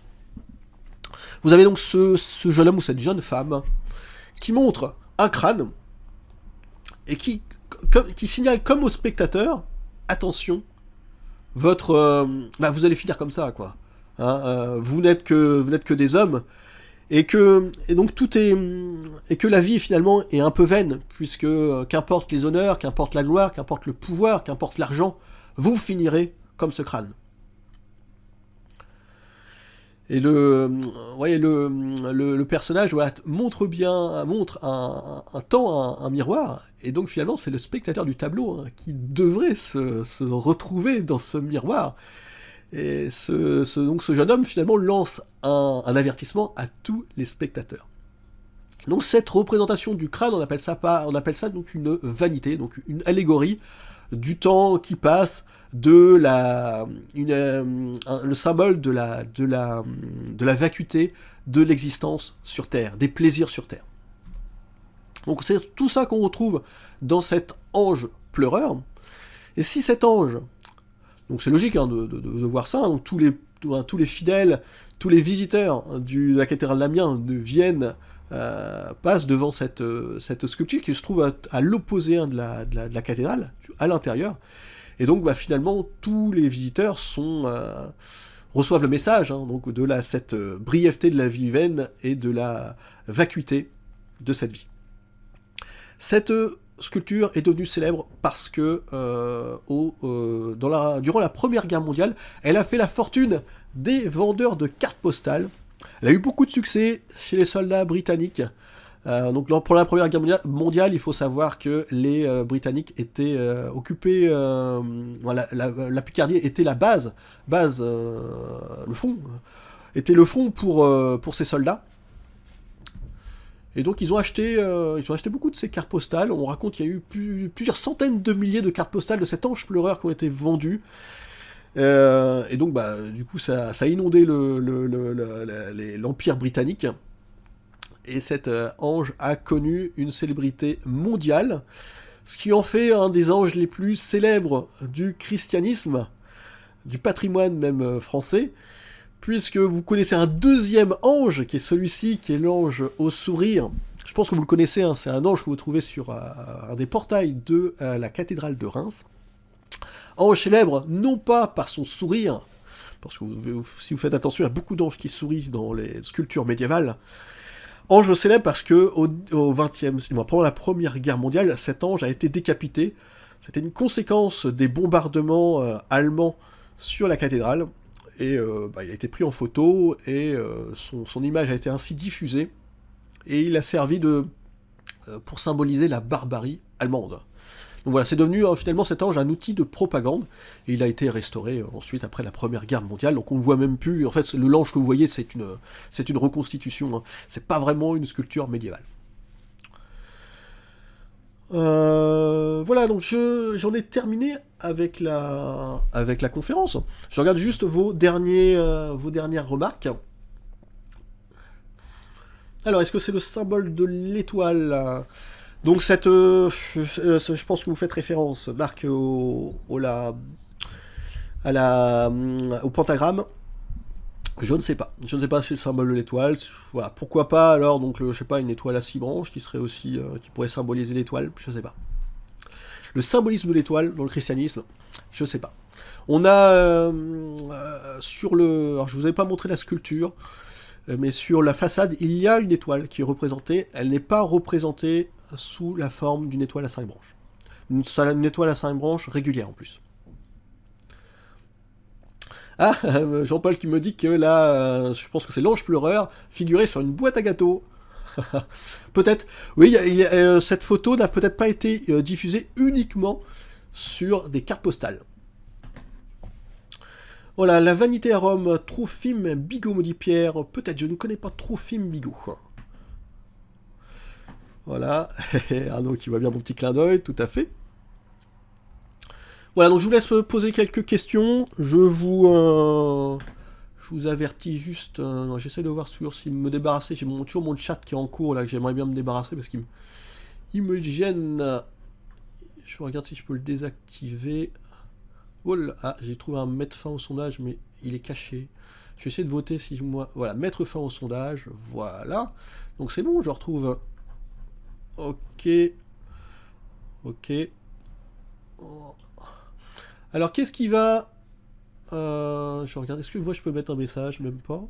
Vous avez donc ce, jeune homme ou cette jeune femme qui montre un crâne et qui, signale comme au spectateur, attention, votre, bah, vous allez finir comme ça, quoi. Hein, vous n'êtes que, que des hommes et que donc tout est et que la vie finalement est un peu vaine puisque euh, qu'importe les honneurs, qu'importe la gloire, qu'importe le pouvoir, qu'importe l'argent, vous finirez comme ce crâne. Et le, voyez, le, le, personnage montre bien, montre un, temps, un, miroir, et donc finalement c'est le spectateur du tableau hein, qui devrait se, retrouver dans ce miroir. Et ce, donc ce jeune homme finalement lance un, avertissement à tous les spectateurs. Donc cette représentation du crâne, on appelle ça, pas, on appelle ça donc une vanité, donc une allégorie du temps qui passe, de la, une, le symbole de la, de la, de la vacuité de l'existence sur Terre, des plaisirs sur Terre. Donc c'est tout ça qu'on retrouve dans cet ange pleureur. Et si cet ange donc c'est logique hein, de, voir ça. Donc tous les, tous les fidèles, tous les visiteurs de la cathédrale d'Amiens viennent, euh, passent devant cette, euh, cette sculpture qui se trouve à, l'opposé hein, de, la, cathédrale, à l'intérieur. Et donc bah, finalement tous les visiteurs euh, reçoivent le message hein, de cette brièveté de la vie humaine et de la vacuité de cette vie. Cette sculpture est devenue célèbre parce que durant la Première Guerre mondiale, elle a fait la fortune des vendeurs de cartes postales. Elle a eu beaucoup de succès chez les soldats britanniques. Euh, donc pour la Première Guerre mondiale, il faut savoir que les Britanniques étaient occupés, la, Picardie était la base, base le fond, était le front pour, pour ces soldats. Et donc ils ont acheté, euh, ils ont acheté beaucoup de ces cartes postales. On raconte qu'il y a eu plusieurs centaines de milliers de cartes postales de cet ange pleureur qui ont été vendues. Euh, et donc bah, du coup ça, a inondé l'empire britannique. Et cet euh, ange a connu une célébrité mondiale, ce qui en fait un des anges les plus célèbres du christianisme, du patrimoine même français puisque vous connaissez un deuxième ange, qui est celui-ci, qui est l'ange au sourire. Je pense que vous le connaissez, hein, c'est un ange que vous trouvez sur euh, un des portails de euh, la cathédrale de Reims. Ange célèbre, non pas par son sourire, parce que si vous faites attention, il y a beaucoup d'anges qui sourient dans les sculptures médiévales. Ange célèbre parce que au, au 20e, pendant la Première Guerre mondiale, cet ange a été décapité. C'était une conséquence des bombardements euh, allemands sur la cathédrale et euh, bah, il a été pris en photo, et euh, son, image a été ainsi diffusée, et il a servi de, pour symboliser la barbarie allemande. Donc voilà, c'est devenu euh, finalement cet ange un outil de propagande, et il a été restauré euh, ensuite après la Première Guerre mondiale, donc on ne voit même plus, en fait le l'ange que vous voyez c'est une, reconstitution, hein. c'est pas vraiment une sculpture médiévale. Euh, voilà, donc j'en ai terminé avec la, conférence. Je regarde juste vos dernières remarques. Alors, est-ce que c'est le symbole de l'étoile? Donc, cette, euh, je, pense que vous faites référence, Marc, au, à la, au pentagramme. Je ne sais pas. Je ne sais pas si le symbole de l'étoile. Voilà. Pourquoi pas alors donc je sais pas une étoile à six branches qui serait aussi euh, qui pourrait symboliser l'étoile. Je ne sais pas. Le symbolisme de l'étoile dans le christianisme, je ne sais pas. On a euh, sur le, alors je vous avais pas montré la sculpture. Euh, mais sur la façade, il y a une étoile qui est représentée. Elle n'est pas représentée sous la forme d'une étoile à cinq branches. Une, étoile à cinq branches régulière en plus. Ah, Jean-Paul qui me dit que là, euh, je pense que c'est l'ange pleureur, figuré sur une boîte à gâteaux. peut-être, oui, euh, cette photo n'a peut-être pas été diffusée uniquement sur des cartes postales. Voilà, la vanité à Rome, Trophime Bigot, maudit Pierre. Peut-être, je ne connais pas Trophime Bigot. Voilà, Arnaud qui voit bien mon petit clin d'œil, tout à fait. Voilà, donc je vous laisse poser quelques questions. Je vous, euh, je vous avertis juste. Euh, j'essaie de voir sur s'il me débarrasser. J'ai toujours mon chat qui est en cours là que j'aimerais bien me débarrasser parce qu'il me gêne. Je regarde si je peux le désactiver. Oh ah, j'ai trouvé un mettre fin au sondage, mais il est caché. Je vais essayer de voter si moi... Voilà, mettre fin au sondage, voilà. Donc c'est bon, je retrouve... Ok. Ok. Alors, qu'est-ce qui va... Euh, je regarde, est-ce que moi je peux mettre un message? Même pas.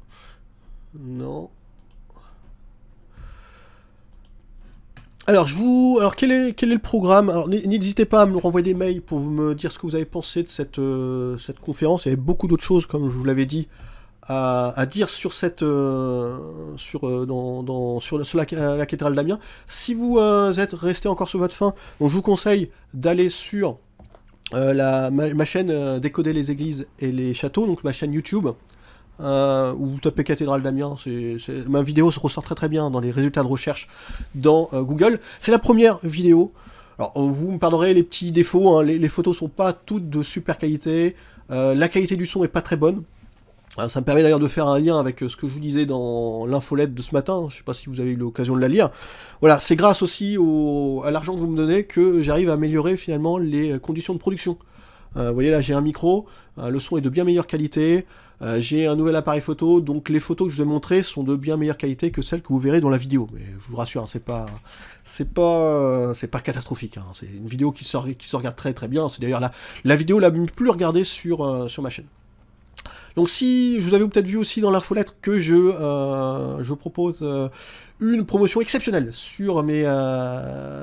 Non. Alors, je vous, alors quel est quel est le programme? Alors, n'hésitez pas à me renvoyer des mails pour me dire ce que vous avez pensé de cette euh, cette conférence. Il y avait beaucoup d'autres choses, comme je vous l'avais dit, à, dire sur cette euh, sur euh, dans, sur, la, cathédrale d'Amiens. Si vous êtes resté encore sur votre fin, je vous conseille d'aller sur la ma, chaîne Décoder les églises et les châteaux, donc ma chaîne YouTube. Euh, ou vous tapez cathédrale d'Amiens, ma vidéo se ressort très très bien dans les résultats de recherche dans euh, Google. C'est la première vidéo. Alors vous me pardonnerez les petits défauts, hein. les, photos sont pas toutes de super qualité, euh, la qualité du son est pas très bonne. Ça me permet d'ailleurs de faire un lien avec ce que je vous disais dans l'infolette de ce matin, je sais pas si vous avez eu l'occasion de la lire. Voilà, c'est grâce aussi à l'argent que vous me donnez que j'arrive à améliorer finalement les conditions de production. vous voyez là j'ai un micro, le son est de bien meilleure qualité, euh, j'ai un nouvel appareil photo, donc les photos que je vous ai montrées sont de bien meilleure qualité que celles que vous verrez dans la vidéo. Mais je vous rassure, hein, c'est pas, c'est pas, c'est pas catastrophique. Hein. C'est une vidéo qui se, qui se regarde très très bien. C'est d'ailleurs la, la vidéo la plus regardée sur, euh, sur ma chaîne. Donc si je vous avais peut-être vu aussi dans l'infolettre que je, euh, je propose une promotion exceptionnelle sur mes,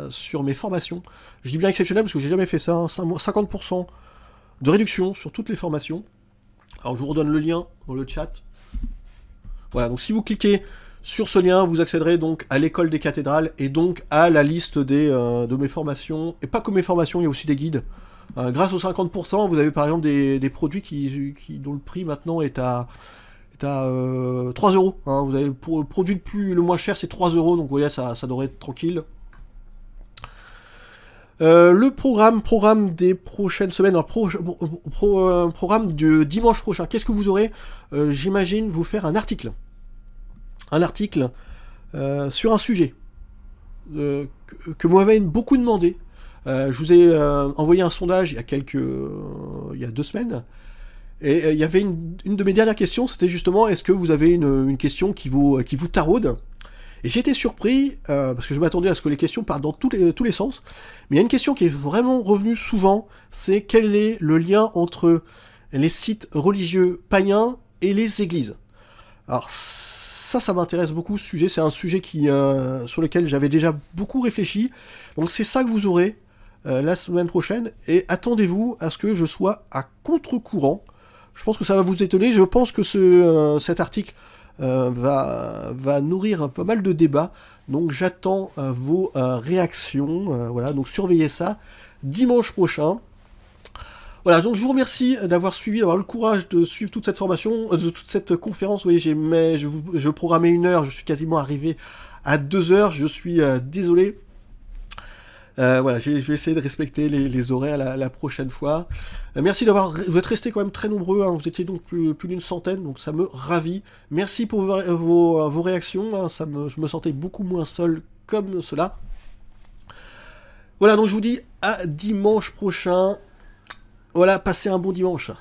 sur mes formations. Je dis bien exceptionnelle parce que j'ai jamais fait ça. 50% hein. de réduction sur toutes les formations. Alors je vous redonne le lien dans le chat. Voilà, donc si vous cliquez sur ce lien, vous accéderez donc à l'école des cathédrales et donc à la liste euh, de mes formations. Et pas que mes formations, il y a aussi des guides. Euh, grâce aux 50%, vous avez par exemple des, produits qui, dont le prix maintenant est à, est à 3 euh, euros. Hein. Le produit le, plus, le moins cher, c'est 3 euros, donc vous voyez, ça, ça devrait être tranquille. Euh, le programme, programme des prochaines semaines, un euh, programme de dimanche prochain. Qu'est-ce que vous aurez? J'imagine vous faire un article. Un article sur un sujet que, que beaucoup demandé. Je vous ai envoyé un sondage il y a quelques, il y a deux semaines. Et il y avait une, de mes dernières questions, c'était justement est-ce que vous avez une, une, question qui vous, qui vous taraude? Et j'ai été surpris, euh, parce que je m'attendais à ce que les questions partent dans tous les, tous les sens, mais il y a une question qui est vraiment revenue souvent, c'est quel est le lien entre les sites religieux païens et les églises? Alors ça, ça m'intéresse beaucoup, ce sujet, c'est un sujet qui, euh, sur lequel j'avais déjà beaucoup réfléchi, donc c'est ça que vous aurez euh, la semaine prochaine, et attendez-vous à ce que je sois à contre-courant, je pense que ça va vous étonner, je pense que ce, cet article euh, va, va nourrir pas mal de débats. Donc j'attends euh, vos euh, réactions. voilà, donc surveillez ça. dimanche prochain. Voilà, donc je vous remercie d'avoir suivi, d'avoir le courage de suivre toute cette formation, euh, de toute cette conférence. Vous voyez, je, je programmais une heure, je suis quasiment arrivé à deux heures, je suis euh, désolé. Euh, voilà, je vais essayer de respecter les, horaires la, prochaine fois. merci d'avoir, vous êtes restés quand même très nombreux, hein. vous étiez donc plus, d'une centaine, donc ça me ravit. Merci pour vos, vos, réactions, hein. ça me, je me sentais beaucoup moins seul comme cela. Voilà, donc je vous dis à dimanche prochain. Voilà, passez un bon dimanche.